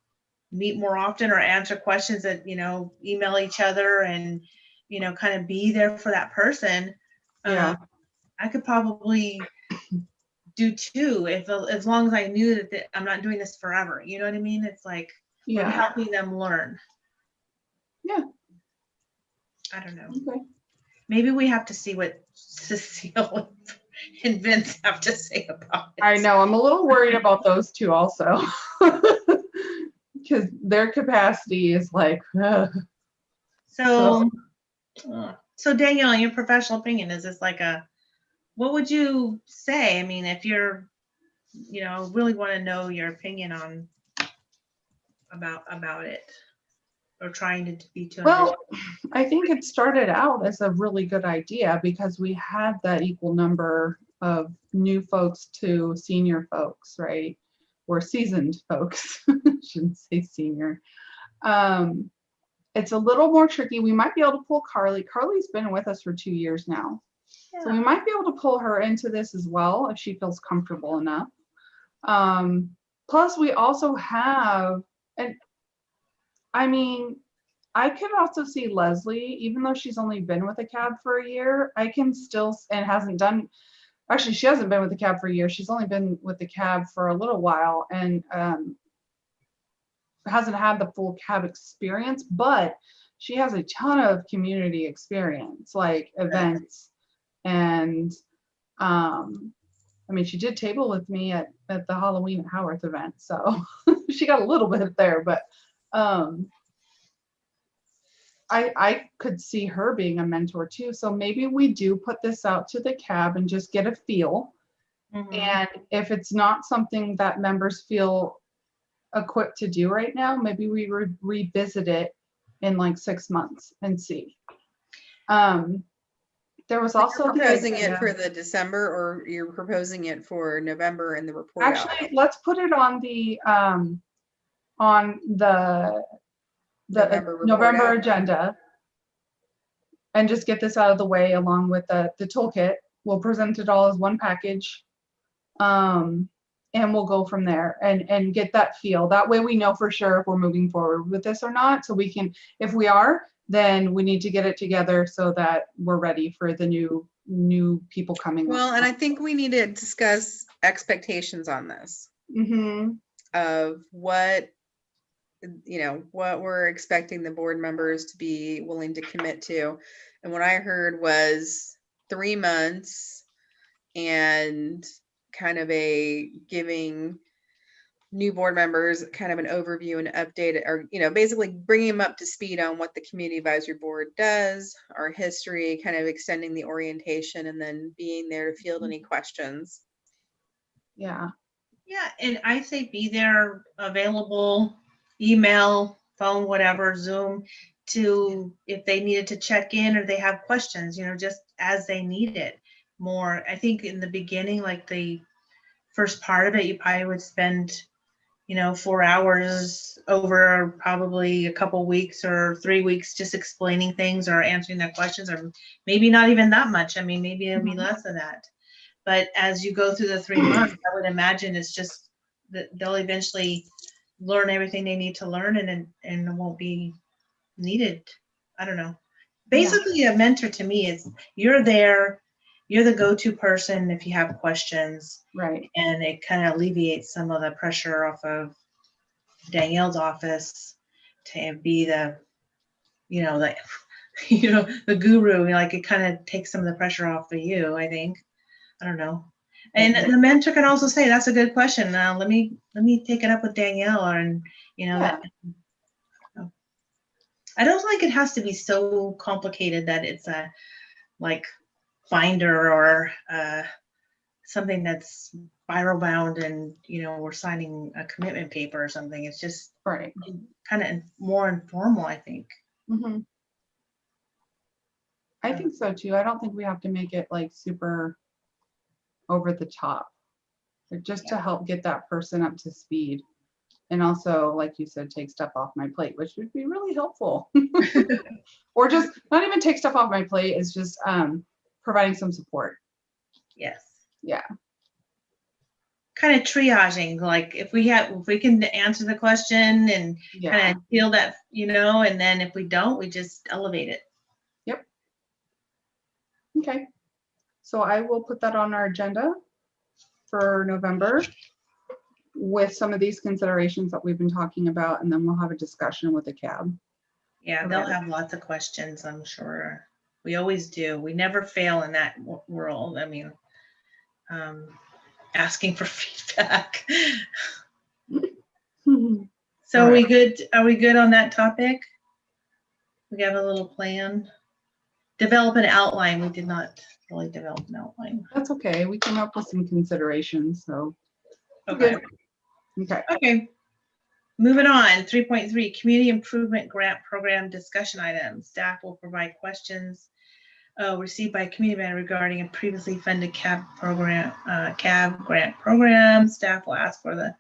meet more often or answer questions that, you know, email each other and, you know, kind of be there for that person. Yeah. Um, I could probably do two if, as long as I knew that the- I'm not doing this forever. You know what I mean? It's like I'm helping them learn. Yeah. I don't know. Okay. Maybe we have to see what Cecile and Vince have to say about it. I know, I'm a little worried about those two also. Because their capacity is like, ugh. So, uh, so Danielle, in your professional opinion, is this like a, what would you say? I mean, if you're, you know, really want to know your opinion on about about it, or trying to be to. well, I think it started out as a really good idea because we had that equal number of new folks to senior folks, right? Or seasoned folks, shouldn't say senior. Um, it's a little more tricky. We might be able to pull Carly. Carly's been with us for two years now. So we might be able to pull her into this as well if she feels comfortable enough. Um, plus, we also have, and I mean, I could also see Leslie, even though she's only been with a cab for a year, I can still, and hasn't done, actually, she hasn't been with the cab for a year. She's only been with the cab for a little while and um, hasn't had the full cab experience, but she has a ton of community experience, like events and um i mean she did table with me at at the halloween at howarth event so she got a little bit there but um i i could see her being a mentor too. So maybe we do put this out to the cab and just get a feel. Mhm. and if it's not something that members feel equipped to do right now maybe we re- revisit it in like six months and see. Um there was You're also the proposing it for the December or you're proposing it for November and the report out? Actually, let's put it on the, um, on the, the November November agenda. And just get this out of the way along with the, the toolkit. We'll present it all as one package. Um, and we'll go from there and, and get that feel. That way we know for sure if we're moving forward with this or not. So we can, if we are, then we need to get it together so that we're ready for the new, new people coming. Well, and I think we need to discuss expectations on this hmm of what, you know, what we're expecting the board members to be willing to commit to. And what I heard was three months and kind of a giving new board members kind of an overview and update or you know basically bringing them up to speed on what the community advisory board does our history kind of extending the orientation and then being there to field mm-hmm. any questions. Yeah, Yeah, and I say be there, available, email, phone, whatever, Zoom, to, if they needed to check in or they have questions, you know, just as they need it more. I think in the beginning, like the first part of it, you probably would spend, you know, four hours over probably a couple weeks or three weeks just explaining things or answering their questions, or maybe not even that much. I mean, maybe it'll be Mhm. less than that. But as you go through the three months, I would imagine it's just that they'll eventually learn everything they need to learn and then and it won't be needed. I don't know. Basically, a mentor to me is you're there, you're the go-to person if you have questions, right. and it kind of alleviates some of the pressure off of Danielle's office to be the, you know, like, you know, the guru. Like it kind of takes some of the pressure off of you. I think. I don't know. And the mentor can also say, "That's a good question. Now let me let me take it up with Danielle." Or, And you know, that, I don't think it has to be so complicated that it's a like binder or uh, something that's viral bound and you know we're signing a commitment paper or something. It's just Right. kind of more informal, I think. Mhm. I think so too. I don't think we have to make it like super over the top. But just to help get that person up to speed. And also, like you said, take stuff off my plate, which would be really helpful. Or just not even take stuff off my plate, is just um providing some support. Yes. Yeah. Kind of triaging, like if we have, if we can answer the question and Yeah, kind of feel that, you know, and then if we don't, we just elevate it. Yep. Okay. So I will put that on our agenda for November with some of these considerations that we've been talking about, and then we'll have a discussion with the cab. Yeah, they'll have lots of questions, I'm sure. We always do. We never fail in that world. I mean, um, asking for feedback. So are we good? Are we good on that topic? We have a little plan. Develop an outline. We did not really develop an outline. That's okay. We came up with some considerations, so, Okay. okay. Okay. Moving on, three point three, Community Improvement Grant Program Discussion Items. Staff will provide questions uh, received by a community member regarding a previously funded CAB program, uh, CAB grant program. Staff will ask for the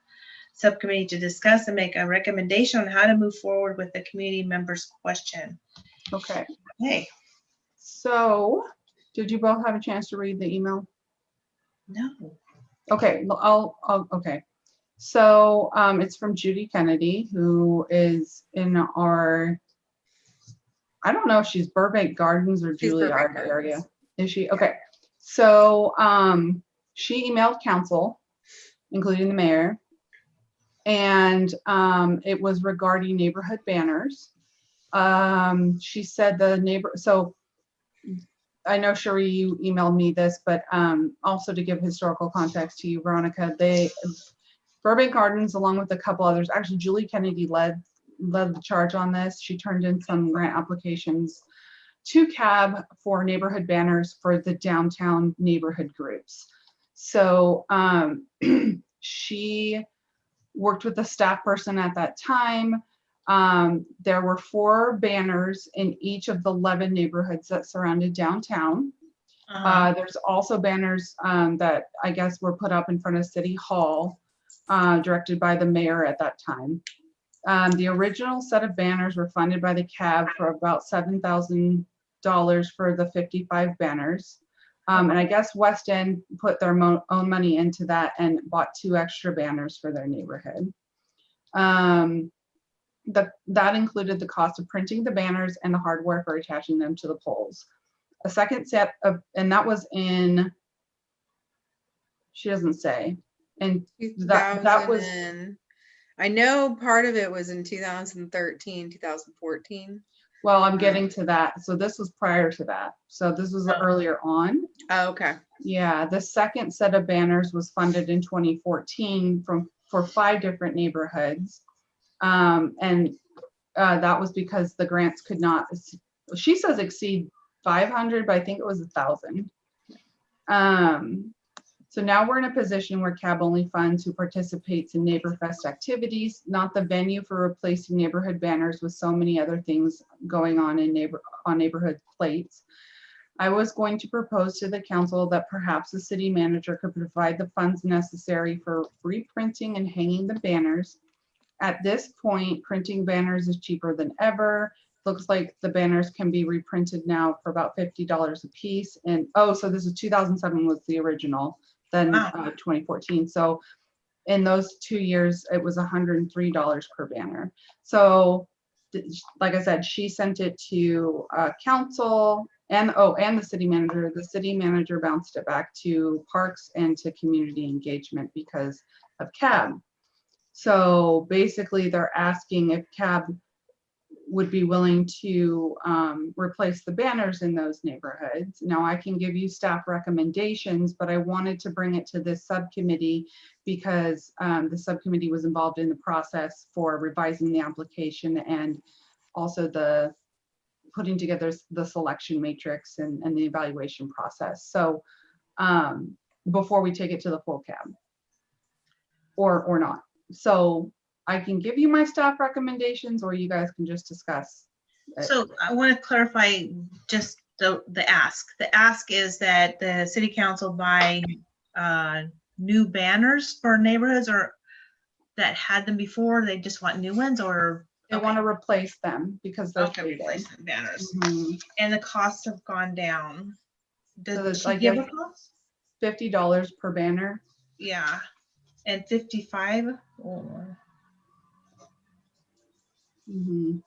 subcommittee to discuss and make a recommendation on how to move forward with the community member's question. Okay, Hey, so did you both have a chance to read the email? no. Okay, I'll, I'll, okay. So um, it's from Judy Kennedy, who is in our, I don't know if she's Burbank Gardens or She's Juilliard area. Is she? Okay. So um, she emailed council, including the mayor. And um, it was regarding neighborhood banners. Um, she said the neighbor, so I know Sherry, you emailed me this, but um, also to give historical context to you, Veronica, they, Burbank Gardens, along with a couple others, actually Julie Kennedy led, led the charge on this. She turned in some grant applications to CAB for neighborhood banners for the downtown neighborhood groups. So um, she worked with a staff person at that time. Um, there were four banners in each of the 11 neighborhoods that surrounded downtown. Uh-huh. Uh, there's also banners um, that I guess were put up in front of City Hall, uh, directed by the mayor at that time. Um, the original set of banners were funded by the CAB for about seven thousand dollars for the fifty-five banners. Um, and I guess West End put their mo- own money into that and bought two extra banners for their neighborhood. Um, the, that included the cost of printing the banners and the hardware for attaching them to the poles a second set of, and that was in, she doesn't say. And That- that was- 2000 I know part of it was in 2013, 2014. Well, I'm getting to that. So this was prior to that. So this was Oh. earlier on. Oh, okay. Yeah, the second set of banners was funded in 2014 from, for five different neighborhoods. Um, and, uh, that was because the grants could not, she says exceed 500, but I think it was a thousand. Um, so now we're in a position where CAB only funds who participates in NeighborFest activities, not the venue for replacing neighborhood banners with so many other things going on in neighbor, on neighborhood plates. I was going to propose to the council that perhaps the city manager could provide the funds necessary for reprinting and hanging the banners. At this point, printing banners is cheaper than ever. Looks like the banners can be reprinted now for about fifty dollars a piece. And, oh, so this is two thousand seven was the original, then Wow. uh, twenty fourteen. So in those two years, it was hundred and three dollars per banner. So like I said, she sent it to uh, council and, oh, and the city manager. The city manager bounced it back to parks and to community engagement because of CAB. So basically, they're asking if CAB would be willing to um, replace the banners in those neighborhoods. Now, I can give you staff recommendations, but I wanted to bring it to this subcommittee because um, the subcommittee was involved in the process for revising the application and also the putting together the selection matrix and, and the evaluation process. So um, before we take it to the full cab or, or not. So I can give you my staff recommendations or you guys can just discuss. Uh, So I want to clarify just the, the ask. The ask is that the city council buy uh, new banners for neighborhoods or that had them before, they just want new ones or? They want to replace them because they're Okay, faded. replacement banners. Mhm. And the costs have gone down. So that's she like give a cost? Fifty dollars per banner. Yeah, and fifty-five? Oh, Mhm.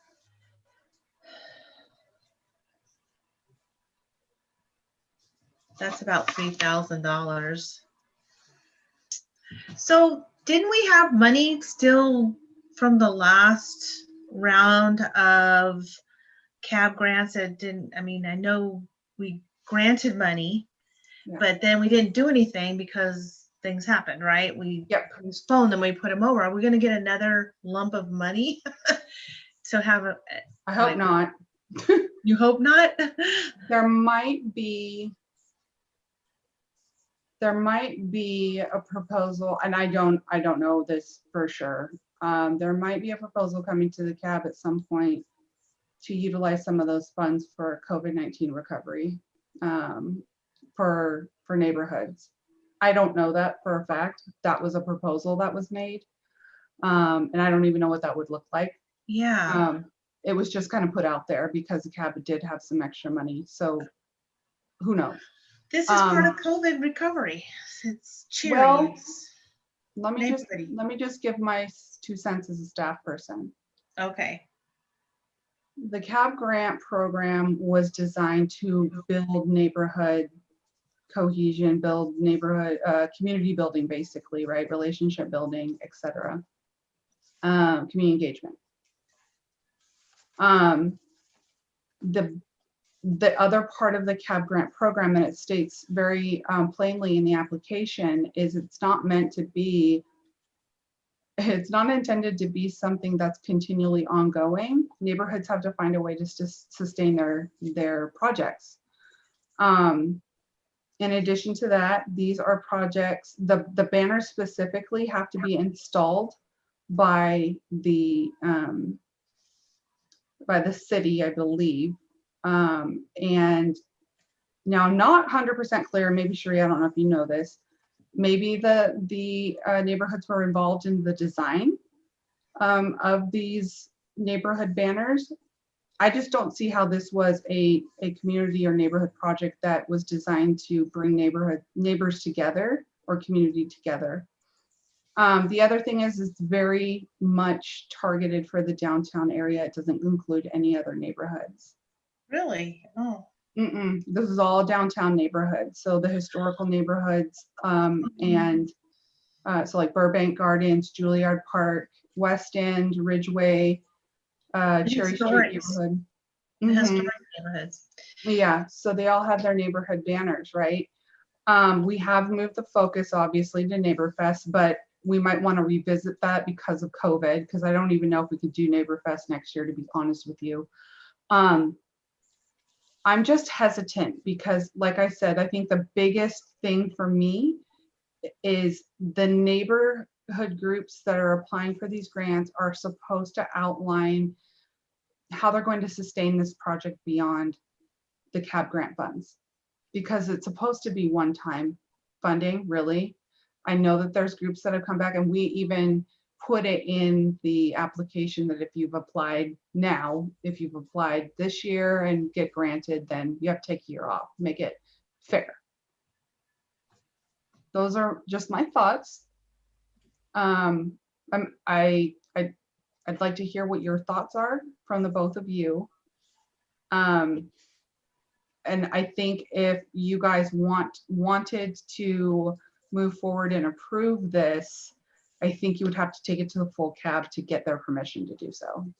That's about three thousand dollars. So didn't we have money still from the last round of cab grants that didn't, I mean, I know we granted money, Yeah. but then we didn't do anything because things happened, right? We Yep. postponed them, we put them over. Are we gonna get another lump of money? So have a, I hope Like- not. you hope not? There might be. There might be a proposal, and I don't, I don't know this for sure. Um, there might be a proposal coming to the cab at some point to utilize some of those funds for COVID-19 recovery, um, for, for neighborhoods. I don't know that for a fact. That was a proposal that was made. Um, and I don't even know what that would look like. Yeah, Um, it was just kind of put out there because the cab did have some extra money, so who knows? this is part um, of COVID recovery. It's cheering. well. Let me just, let me just give my two cents as a staff person. Okay, The cab grant program was designed to build neighborhood cohesion, build neighborhood, uh, community building, basically, right? Relationship building, etc. Um, community engagement. Um, the, the other part of the cab grant program, and it states very um, plainly in the application, is it's not meant to be it's not intended to be something that's continually ongoing. Neighborhoods have to find a way to sus- sustain their, their projects. Um, in addition to that, these are projects, the, the banners specifically have to be installed by the, um, by the city, I believe. Um, and now not hundred percent clear, maybe Sheree, I don't know if you know this, maybe the, the uh, neighborhoods were involved in the design um, of these neighborhood banners. I just don't see how this was a, a community or neighborhood project that was designed to bring neighborhood, neighbors together or community together. Um, the other thing is, it's very much targeted for the downtown area. It doesn't include any other neighborhoods. really? Oh, Mm-mm, this is all downtown neighborhoods, so the historical neighborhoods, um, Mhm. and uh, so like Burbank Gardens, Juilliard Park, West End, Ridgeway, uh, Cherry Street neighborhood. the Mhm. neighborhoods. Yeah, so they all have their neighborhood banners, right? Um, we have moved the focus obviously to NeighborFest, but we might want to revisit that because of COVID, because I don't even know if we could do NeighborFest next year, to be honest with you. Um, I'm just hesitant because, like I said, I think the biggest thing for me is the neighborhood groups that are applying for these grants are supposed to outline how they're going to sustain this project beyond the CAB grant funds. Because it's supposed to be one-time funding, really. I know that there's groups that have come back and we even put it in the application that if you've applied now, if you've applied this year and get granted, then you have to take a year off, make it fair. Those are just my thoughts. Um, I'm, I, I, I'd like to hear what your thoughts are from the both of you. Um, and I think if you guys want, wanted to move forward and approve this, I think you would have to take it to the full cab to get their permission to do so.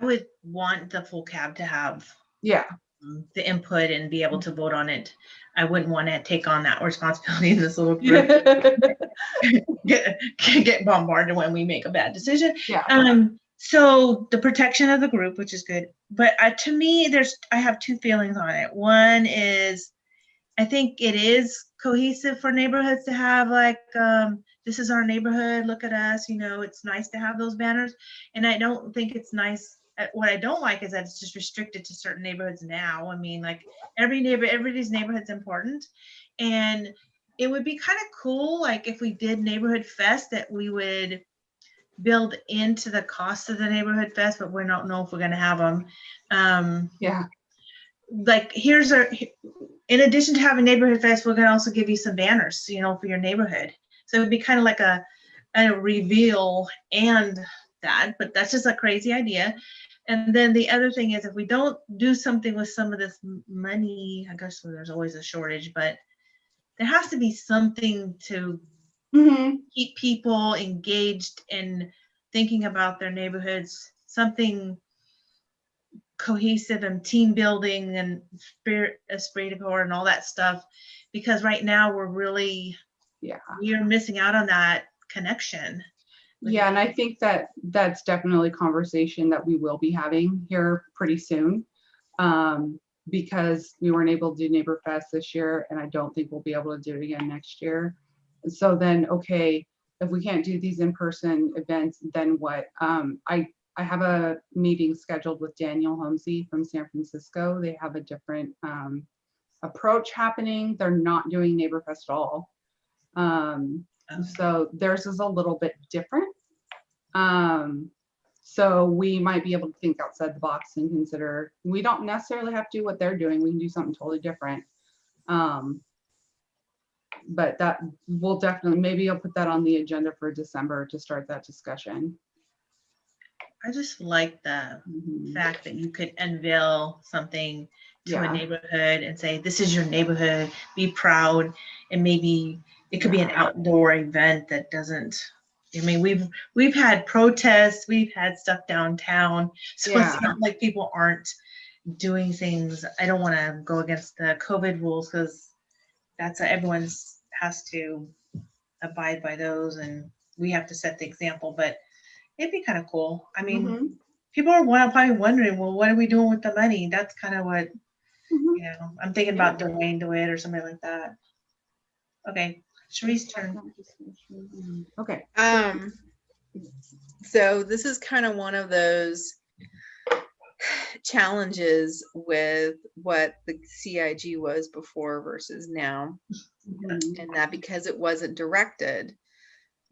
I would want the full cab to have Yeah, um, the input and be able to vote on it. I wouldn't want to take on that responsibility in this little group. Get, get bombarded when we make a bad decision. yeah, Um, so the protection of the group, which is good, but uh, to me, there's, I have two feelings on it. One is, I think it is cohesive for neighborhoods to have like, um, this is our neighborhood, look at us, you know, it's nice to have those banners. And I don't think it's nice, uh, what I don't like is that it's just restricted to certain neighborhoods now. I mean, like, every neighbor, everybody's neighborhood's important. And it would be kind of cool, like, if we did neighborhood fest, that we would build into the cost of the neighborhood fest, but we don't know if we're gonna have them. Um, yeah, like, here's a in addition to having neighborhood fest, we're gonna also give you some banners, you know, for your neighborhood. So it'd be kind of like a, a reveal and that, but that's just a crazy idea. And then the other thing is if we don't do something with some of this money, I guess there's always a shortage, but there has to be something to Mhm. keep people engaged in thinking about their neighborhoods, something cohesive and team building and spirit, esprit de corps and all that stuff. Because right now we're really, yeah. we're missing out on that connection. Yeah, and I think that that's definitely a conversation that we will be having here pretty soon. Um, because we weren't able to do Neighbor Fest this year, and I don't think we'll be able to do it again next year. So then, okay, if we can't do these in-person events, then what? Um, I, I have a meeting scheduled with Daniel Homsey from San Francisco. They have a different, um, approach happening. They're not doing Neighbor Fest at all. Um, Um, so theirs is a little bit different. Um, so we might be able to think outside the box and consider, we don't necessarily have to do what they're doing. We can do something totally different. Um, but that will definitely, maybe I'll put that on the agenda for December to start that discussion. I just like the Mhm. fact that you could unveil something to Yeah. a neighborhood and say, this is your neighborhood, be proud. And maybe it could be an outdoor event that doesn't, I mean, we've, we've had protests, we've had stuff downtown. So Yeah. it's not like people aren't doing things. I don't want to go against the COVID rules because that's, everyone's has to abide by those and we have to set the example, but it'd be kind of cool. I mean, Mhm. people are probably wondering, well, what are we doing with the money? That's kind of what, Mhm. you know, I'm thinking about Dwayne DeWitt or somebody like that. Okay, Sharice's turn. Okay, Um, so this is kind of one of those challenges with what the CIG was before versus now. Mhm. And that because it wasn't directed,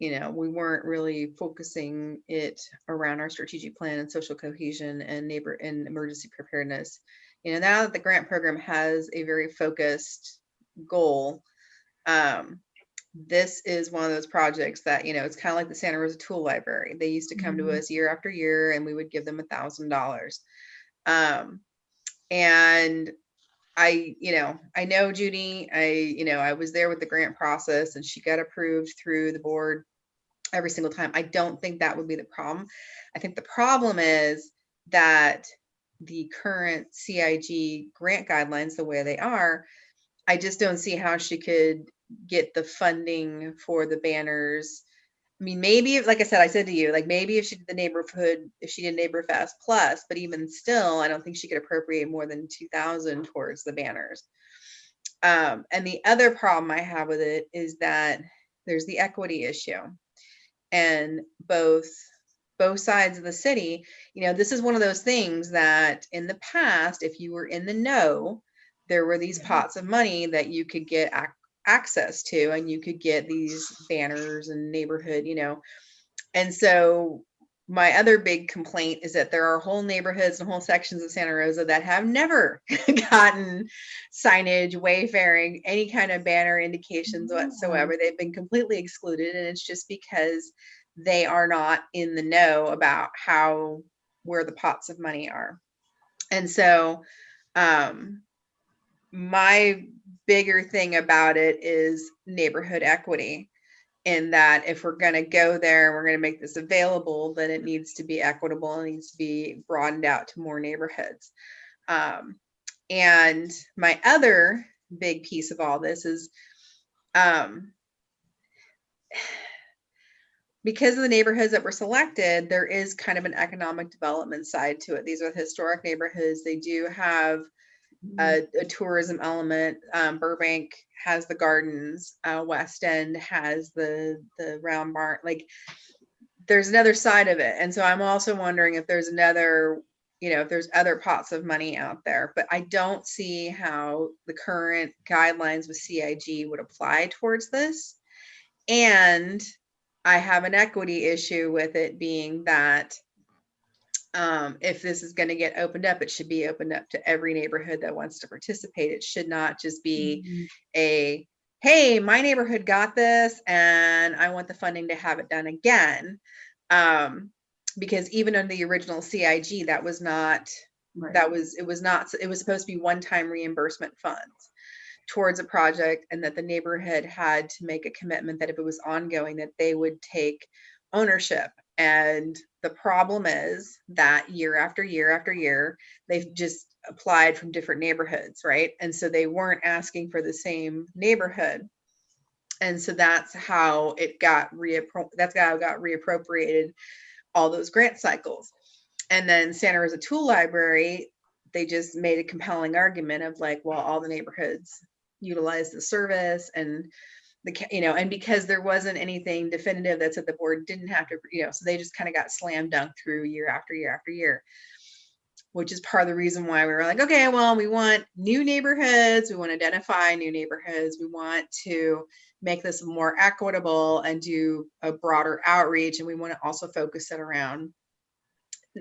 you know, we weren't really focusing it around our strategic plan and social cohesion and neighbor and emergency preparedness. You know, now that the grant program has a very focused goal, um, this is one of those projects that, you know, it's kind of like the Santa Rosa Tool Library. They used to come to Mhm. us year after year and we would give them a thousand dollars. Um, and I, you know, I know Judy, I, you know, I was there with the grant process and she got approved through the board every single time. I don't think that would be the problem. I think the problem is that the current CIG grant guidelines the way they are, I just don't see how she could get the funding for the banners. I mean, maybe, like I said, I said to you, like maybe if she did the neighborhood, if she did Neighbor Fest plus, but even still, I don't think she could appropriate more than two thousand towards the banners. Um, and the other problem I have with it is that there's the equity issue. And both, both sides of the city, you know, this is one of those things that in the past, if you were in the know, there were these pots of money that you could get ac- access to and you could get these banners and neighborhood, you know. And so my other big complaint is that there are whole neighborhoods and whole sections of Santa Rosa that have never gotten signage, wayfaring, any kind of banner indications whatsoever. They've been completely excluded and it's just because they are not in the know about how where the pots of money are. And so um my bigger thing about it is neighborhood equity in that if we're going to go there, we're going to make this available, then it needs to be equitable and needs to be broadened out to more neighborhoods. Um, and my other big piece of all this is um, because of the neighborhoods that were selected, there is kind of an economic development side to it. These are historic neighborhoods. They do have a, a tourism element. Um, Burbank has the gardens. Uh, West End has the the round barn. Like, there's another side of it, and so I'm also wondering if there's another, you know, if there's other pots of money out there. But I don't see how the current guidelines with CIG would apply towards this, and I have an equity issue with it being that um, if this is going to get opened up, it should be opened up to every neighborhood that wants to participate. It should not just be Mhm. a, hey, my neighborhood got this and I want the funding to have it done again. Um, because even under the original CIG, that was not, Right. that was, it was not, it was supposed to be one-time reimbursement funds towards a project and that the neighborhood had to make a commitment that if it was ongoing, that they would take ownership. And the problem is that year after year after year, they've just applied from different neighborhoods, right? And so they weren't asking for the same neighborhood. And so that's how it got that's how it got reappropriated all those grant cycles. And then Santa Rosa Tool Library, they just made a compelling argument of like, well, all the neighborhoods utilize the service and the, you know, and because there wasn't anything definitive that said the board didn't have to, you know, so they just kind of got slam dunked through year after year after year. Which is part of the reason why we were like, okay, well, we want new neighborhoods, we want to identify new neighborhoods, we want to make this more equitable and do a broader outreach, and we want to also focus it around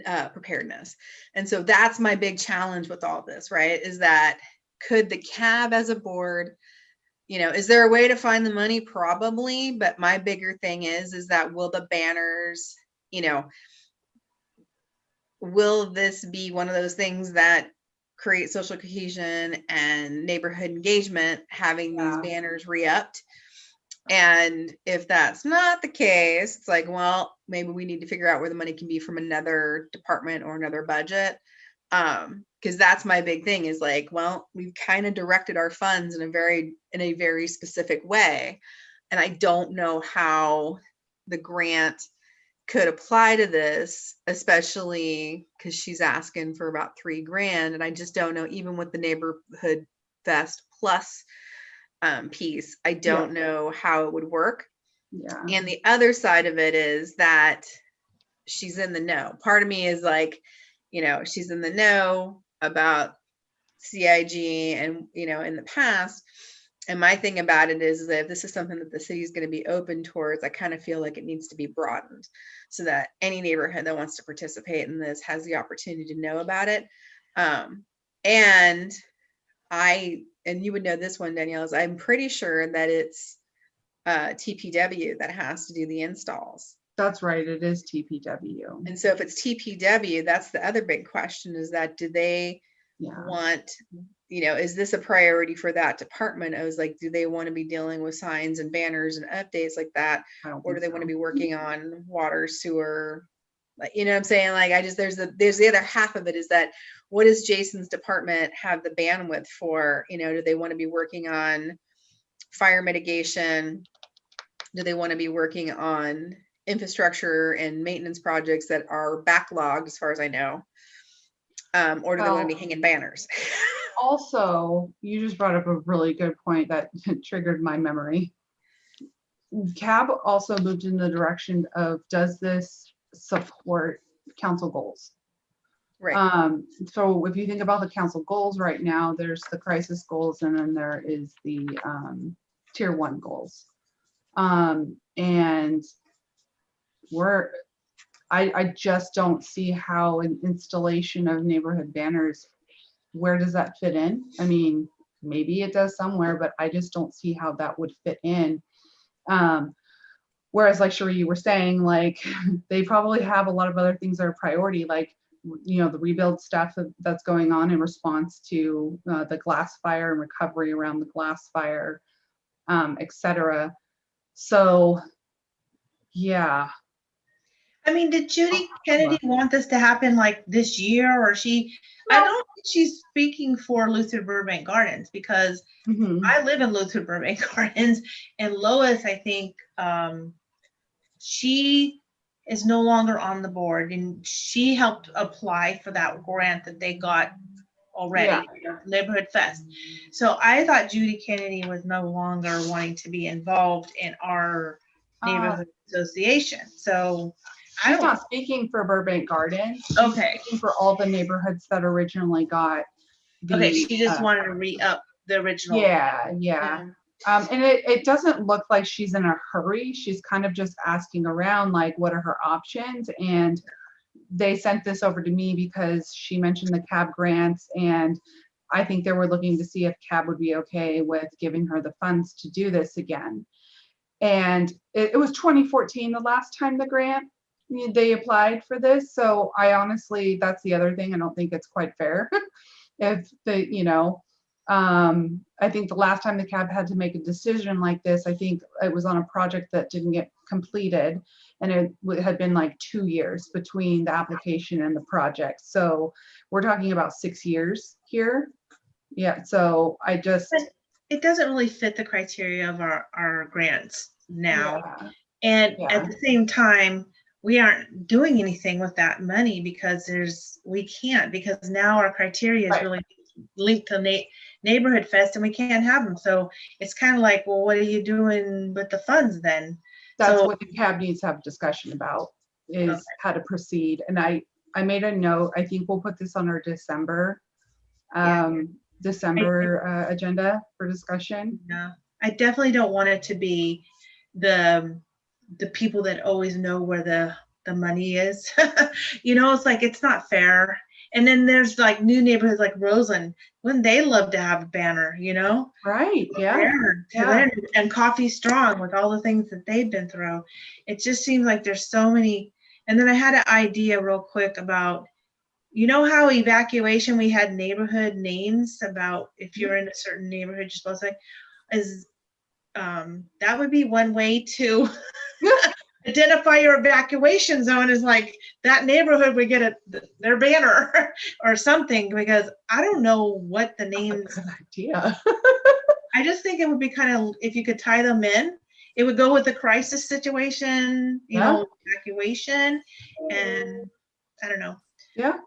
uh, preparedness. And so that's my big challenge with all this, right? Is that could the cab as a board, you know, is there a way to find the money? Probably, but my bigger thing is, is that will the banners, you know, will this be one of those things that create social cohesion and neighborhood engagement, having these banners re-upped? And if that's not the case, it's like, well, maybe we need to figure out where the money can be from another department or another budget. Um, because that's my big thing is like, well, we've kind of directed our funds in a very, in a very specific way. And I don't know how the grant could apply to this, especially because she's asking for about three grand. And I just don't know, even with the neighborhood fest plus um, piece, I don't know how it would work. Yeah. And the other side of it is that she's in the know. Part of me is like, you know, she's in the know about CIG and, you know, in the past. And my thing about it is that if this is something that the city is going to be open towards, I kind of feel like it needs to be broadened so that any neighborhood that wants to participate in this has the opportunity to know about it. Um, and I, and you would know this one, Danielle, is I'm pretty sure that it's uh, TPW that has to do the installs. That's right. It is TPW. And so if it's TPW, that's the other big question is that do they Yeah. want, you know, is this a priority for that department? I was like, do they want to be dealing with signs and banners and updates like that? Or do they want to be working on water, sewer, Like, you know what I'm saying? Like, I just, there's the, there's the other half of it is that what does Jason's department have the bandwidth for? You know, do they want to be working on fire mitigation? Do they want to be working on infrastructure and maintenance projects that are backlogged, as far as I know? Um, or do they want to be hanging banners? Also, you just brought up a really good point that triggered my memory. CAB also moved in the direction of, does this support council goals? Right, Um, so if you think about the council goals right now, there's the crisis goals and then there is the, um, tier one goals. Um, and we're, I, I just don't see how an installation of neighborhood banners, where does that fit in? I mean, maybe it does somewhere, but I just don't see how that would fit in. Um, whereas like Cherie, you were saying, like, they probably have a lot of other things that are priority, like you know, the rebuild stuff that's going on in response to uh, the glass fire and recovery around the glass fire, um, et cetera. So, yeah, I mean, did Judy Kennedy want this to happen like this year or she, I don't think she's speaking for Luther Burbank Gardens because mhm, I live in Luther Burbank Gardens and Lois, I think, um, she is no longer on the board and she helped apply for that grant that they got already, Neighborhood Fest. So I thought Judy Kennedy was no longer wanting to be involved in our Uh, neighborhood association. So I she's don't, not speaking for Burbank Gardens. Okay. speaking For all the neighborhoods that originally got. okay, she just uh, wanted to re-up the original. Yeah, yeah. Um, and it, it doesn't look like she's in a hurry. She's kind of just asking around, like, what are her options? And they sent this over to me because she mentioned the cab grants and I think they were looking to see if cab would be okay with giving her the funds to do this again. And it, it was 2014, the last time the grant, they applied for this. So I honestly, that's the other thing. I don't think it's quite fair. If the, you know, um, I think the last time the cab had to make a decision like this, I think it was on a project that didn't get completed. And it had been like two years between the application and the project. So we're talking about six years here. Yeah, so I just. It doesn't really fit the criteria of our, our grants now. yeah, And Yeah. at the same time, we aren't doing anything with that money because there's, we can't, because now our criteria is Right. really linked to na- neighborhood fest and we can't have them. So it's kind of like, well, what are you doing with the funds then? That's So- what the cab needs to have a discussion about, is Okay. how to proceed. And I, I made a note, I think we'll put this on our December, Yeah. um, December, uh, agenda for discussion. yeah I definitely don't want it to be the, the people that always know where the, the money is. You know, it's like, it's not fair. And then there's like new neighborhoods like Roseland, wouldn't they love to have a banner, you know? Right, yeah. there yeah. and Coffey strong with all the things that they've been through it just seems like there's so many and then i had an idea real quick about you know how evacuation we had neighborhood names about if you're mm-hmm. in a certain neighborhood you're supposed to say, is um that would be one way to identify your evacuation zone is like that neighborhood would get a their banner or something because i don't know what the names Good idea. I just think it would be kind of, if you could tie them in, it would go with the crisis situation, you know, evacuation, and I don't know. Yeah.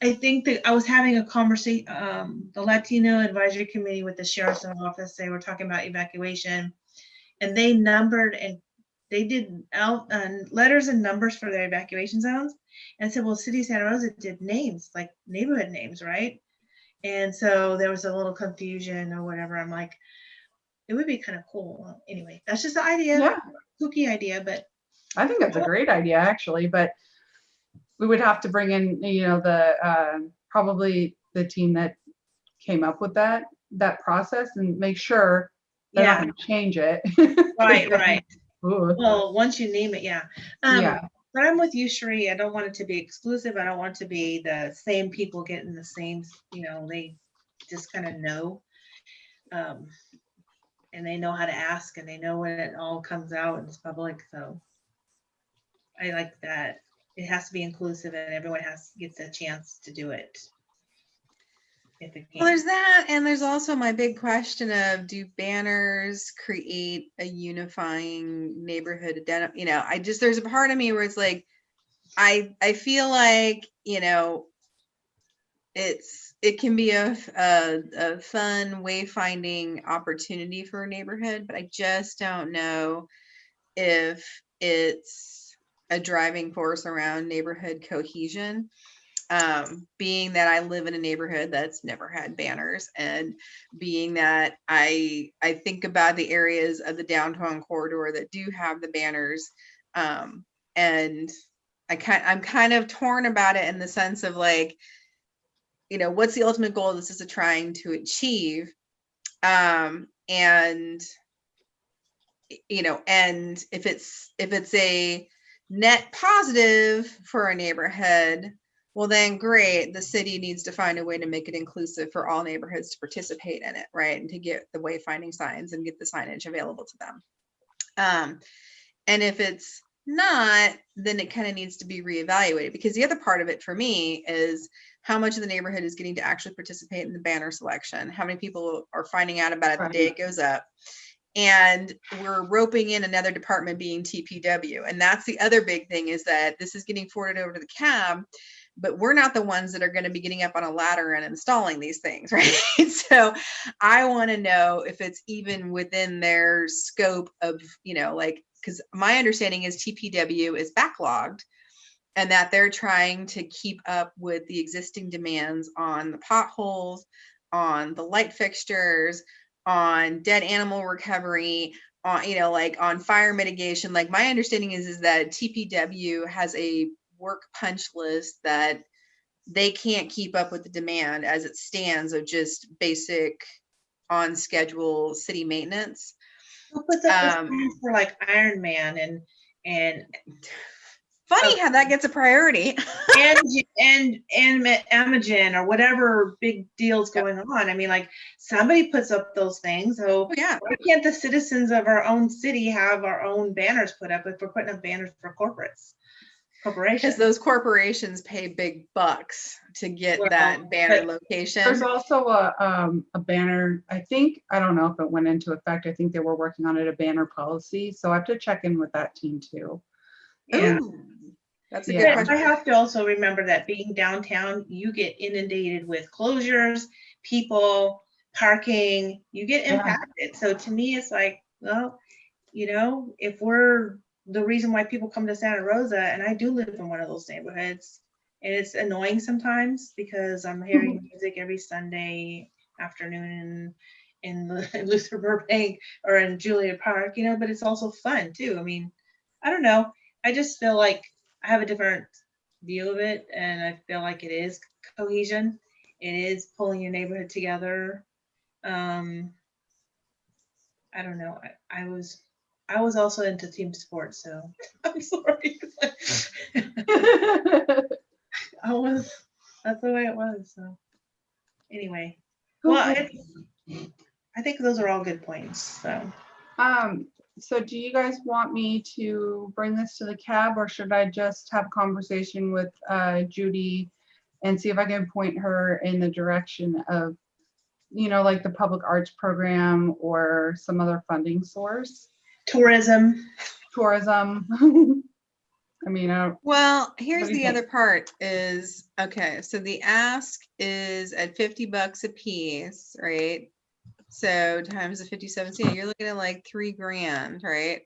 I think that I was having a conversation, um, the Latino Advisory Committee with the Sheriff's Office, they were talking about evacuation. And they numbered and they did out, uh, letters and numbers for their evacuation zones. And said, well, City of Santa Rosa did names, like neighborhood names, right? And so there was a little confusion or whatever. I'm like, it would be kind of cool. Anyway, that's just the idea, Yeah, kooky idea, but I think that's a great idea, actually, but we would have to bring in, you know, the, uh, probably the team that came up with that, that process and make sure they're not yeah, change it. right, right. Ooh, Well, once you name it, yeah. Um, Yeah. But I'm with you, Sheree. I don't want it to be exclusive. I don't want to be the same people getting the same, you know, they just kind of know. Um, and they know how to ask and they know when it all comes out and it's public, so. I like that. It has to be inclusive and everyone has, gets a chance to do it. If it Well, there's that, and there's also my big question of do banners create a unifying neighborhood you know, I just there's a part of me where it's like I I feel like, you know, it's it can be a a fun wayfinding opportunity for a neighborhood, but I just don't know if it's a driving force around neighborhood cohesion. Um, being that I live in a neighborhood that's never had banners and being that I I think about the areas of the downtown corridor that do have the banners um, and I kind I'm kind of torn about it in the sense of like you know what's the ultimate goal this is trying to achieve? Um, and you know and if it's if it's a net positive for a neighborhood well, then great. The city needs to find a way to make it inclusive for all neighborhoods to participate in it, right? And to get the wayfinding signs and get the signage available to them. Um, and if it's not, then it kind of needs to be reevaluated because the other part of it for me is how much of the neighborhood is getting to actually participate in the banner selection. How many people are finding out about it the day it goes up? And we're roping in another department being TPW. And that's the other big thing is that this is getting forwarded over to the cab but we're not the ones that are going to be getting up on a ladder and installing these things, right? so I want to know if it's even within their scope of, you know, like, because my understanding is TPW is backlogged and that they're trying to keep up with the existing demands on the potholes, on the light fixtures, on dead animal recovery, on, you know, like on fire mitigation. Like my understanding is, is that TPW has a work punch list that they can't keep up with the demand as it stands of just basic on schedule city maintenance. Who puts up um, for like Iron Man and, and, Funny how that gets a priority. and, and, and Ma- Amgen or whatever big deals Yep. going on. I mean, like, somebody puts up those things, so Oh, yeah. why can't the citizens of our own city have our own banners put up if we're putting up banners for corporates? Because those corporations pay big bucks to get Well, that banner location. There's also a, um, a banner, I think, I don't know if it went into effect. I think they were working on it, a banner policy. So I have to check in with that team too. And Ooh, That's a Yeah. good But I have to also remember that being downtown, you get inundated with closures, people, parking, you get Yeah. impacted. So to me, it's like, well, you know, if we're the reason why people come to Santa Rosa, and I do live in one of those neighborhoods, and it's annoying sometimes because I'm hearing music every Sunday afternoon in in Luther Burbank or in Juilliard Park, you know, but it's also fun too. I mean, I don't know. I just feel like I have a different view of it, and I feel like it is cohesion. It is pulling your neighborhood together. Um, I don't know. I, I was, I was also into team sports, so I'm sorry. I was. That's the way it was. So, anyway, well, it's, I think those are all good points. So. Um, so do you guys want me to bring this to the cab or should I just have a conversation with uh, Judy and see if I can point her in the direction of, you know, like the public arts program or some other funding source, Tourism. tourism? I mean, I don't- Well, here's the think? other part is, okay, so the ask is at fifty bucks a piece, right? So times the fifty-seven cent, you're looking at like three grand, right?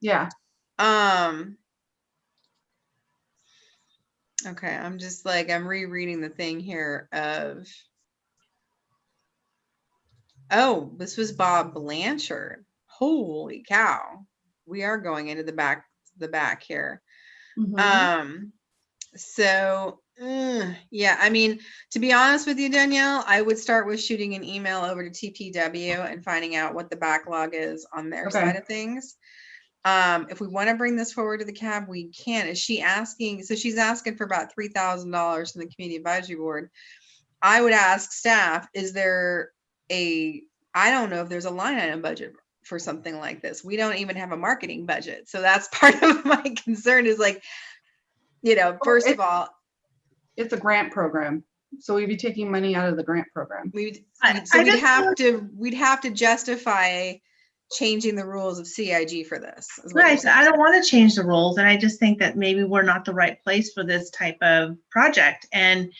yeah, Um. Okay, I'm just like, I'm rereading the thing here of. Oh, this was Bob Blanchard. Holy cow. We are going into the back, the back here. mhm. Um, so, uh, yeah, I mean, to be honest with you, Danielle, I would start with shooting an email over to TPW and finding out what the backlog is on their Okay. side of things. Um, if we want to bring this forward to the cab, we can. Is she asking? So she's asking for about three thousand dollars from the community advisory board. I would ask staff, is there a, I don't know if there's a line item budget for something like this. We don't even have a marketing budget. So that's part of my concern is like, you know, first of all, It's a grant program. So we'd be taking money out of the grant program. we'd, so I we'd have to, we'd have to justify changing the rules of CIG for this. is what you're Right, so I don't want to change the rules, and I just think that maybe we're not the right place for this type of project. And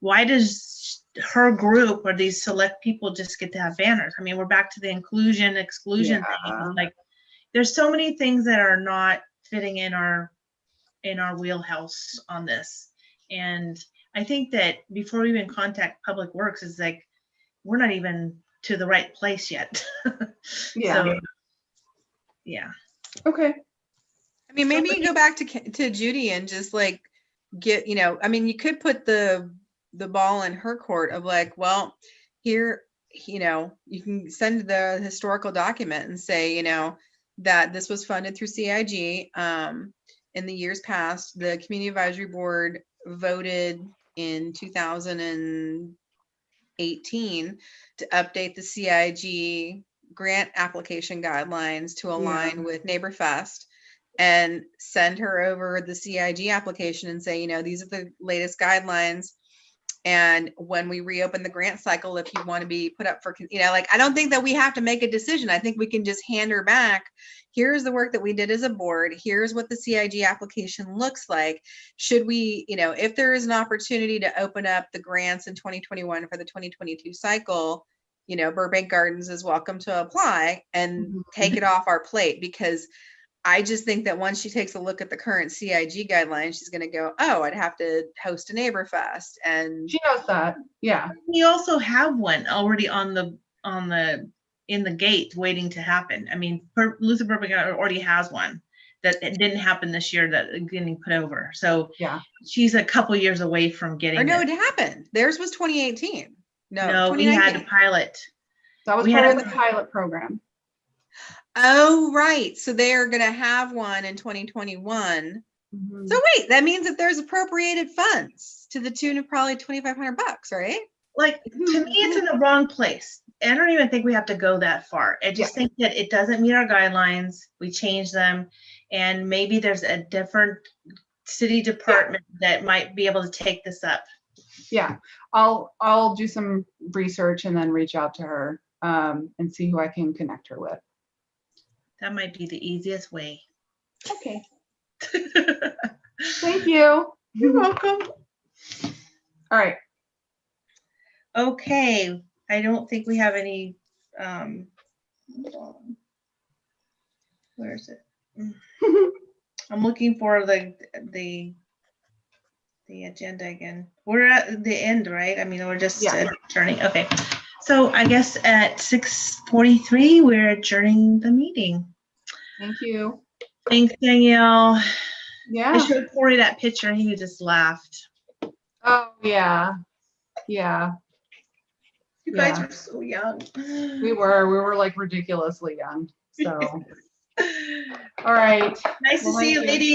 why does her group or these select people just get to have banners? I mean, we're back to the inclusion, exclusion Yeah. thing. Like, there's so many things that are not fitting in our, in our wheelhouse on this. And I think that before we even contact Public Works, is like, we're not even to the right place yet. Yeah. So, Yeah. Okay. I mean, maybe you go back to, to Judy and just like get, you know, I mean, you could put the, the ball in her court of like, well, here, you know, you can send the historical document and say, you know, that this was funded through CIG. Um, in the years past, the Community Advisory Board voted in two thousand and eighteen to update the CIG grant application guidelines to align with NeighborFest and send her over the CIG application and say, you know, these are the latest guidelines. And when we reopen the grant cycle, if you want to be put up for, you know, like, I don't think that we have to make a decision. I think we can just hand her back. Here's the work that we did as a board. Here's what the CIG application looks like. Should we, you know, if there is an opportunity to open up the grants in 2021 for the 2022 cycle, you know, Burbank Gardens is welcome to apply and Mhm. take it off our plate because I just think that once she takes a look at the current CIG guidelines, she's gonna go, oh, I'd have to host a neighbor fest and She knows that. Yeah. We also have one already on the, on the, in the gate waiting to happen. I mean, Per- Luther Burbank already has one that it didn't happen this year that is getting put over. So Yeah. she's a couple years away from getting or no, it. it happened. Theirs was 2018. No, No, we had to 2019. pilot. That was We part had of the pilot program. Oh, right. So they are gonna have one in 2021. Mhm. So wait, that means that there's appropriated funds to the tune of probably 2,500 bucks, right? Like, to me, it's in the wrong place. I don't even think we have to go that far. I just think that it doesn't meet our guidelines. We change them. And maybe there's a different city department that might be able to take this up. Yeah, I'll, I'll do some research and then reach out to her um, and see who I can connect her with. That might be the easiest way. Okay. Thank you. You're welcome. All right. Okay, I don't think we have any, um, where is it? I'm looking for the, the, the agenda again. We're at the end, right? I mean, we're just Yeah. turning, okay. So I guess at six forty-three, we're adjourning the meeting. Thank you. Thanks, Danielle. Yeah. I Yeah. showed Corey that picture and he just laughed. Oh, yeah. Yeah, You guys were so young. we were, we were like ridiculously young. So, all right. Nice to see you, you. lady.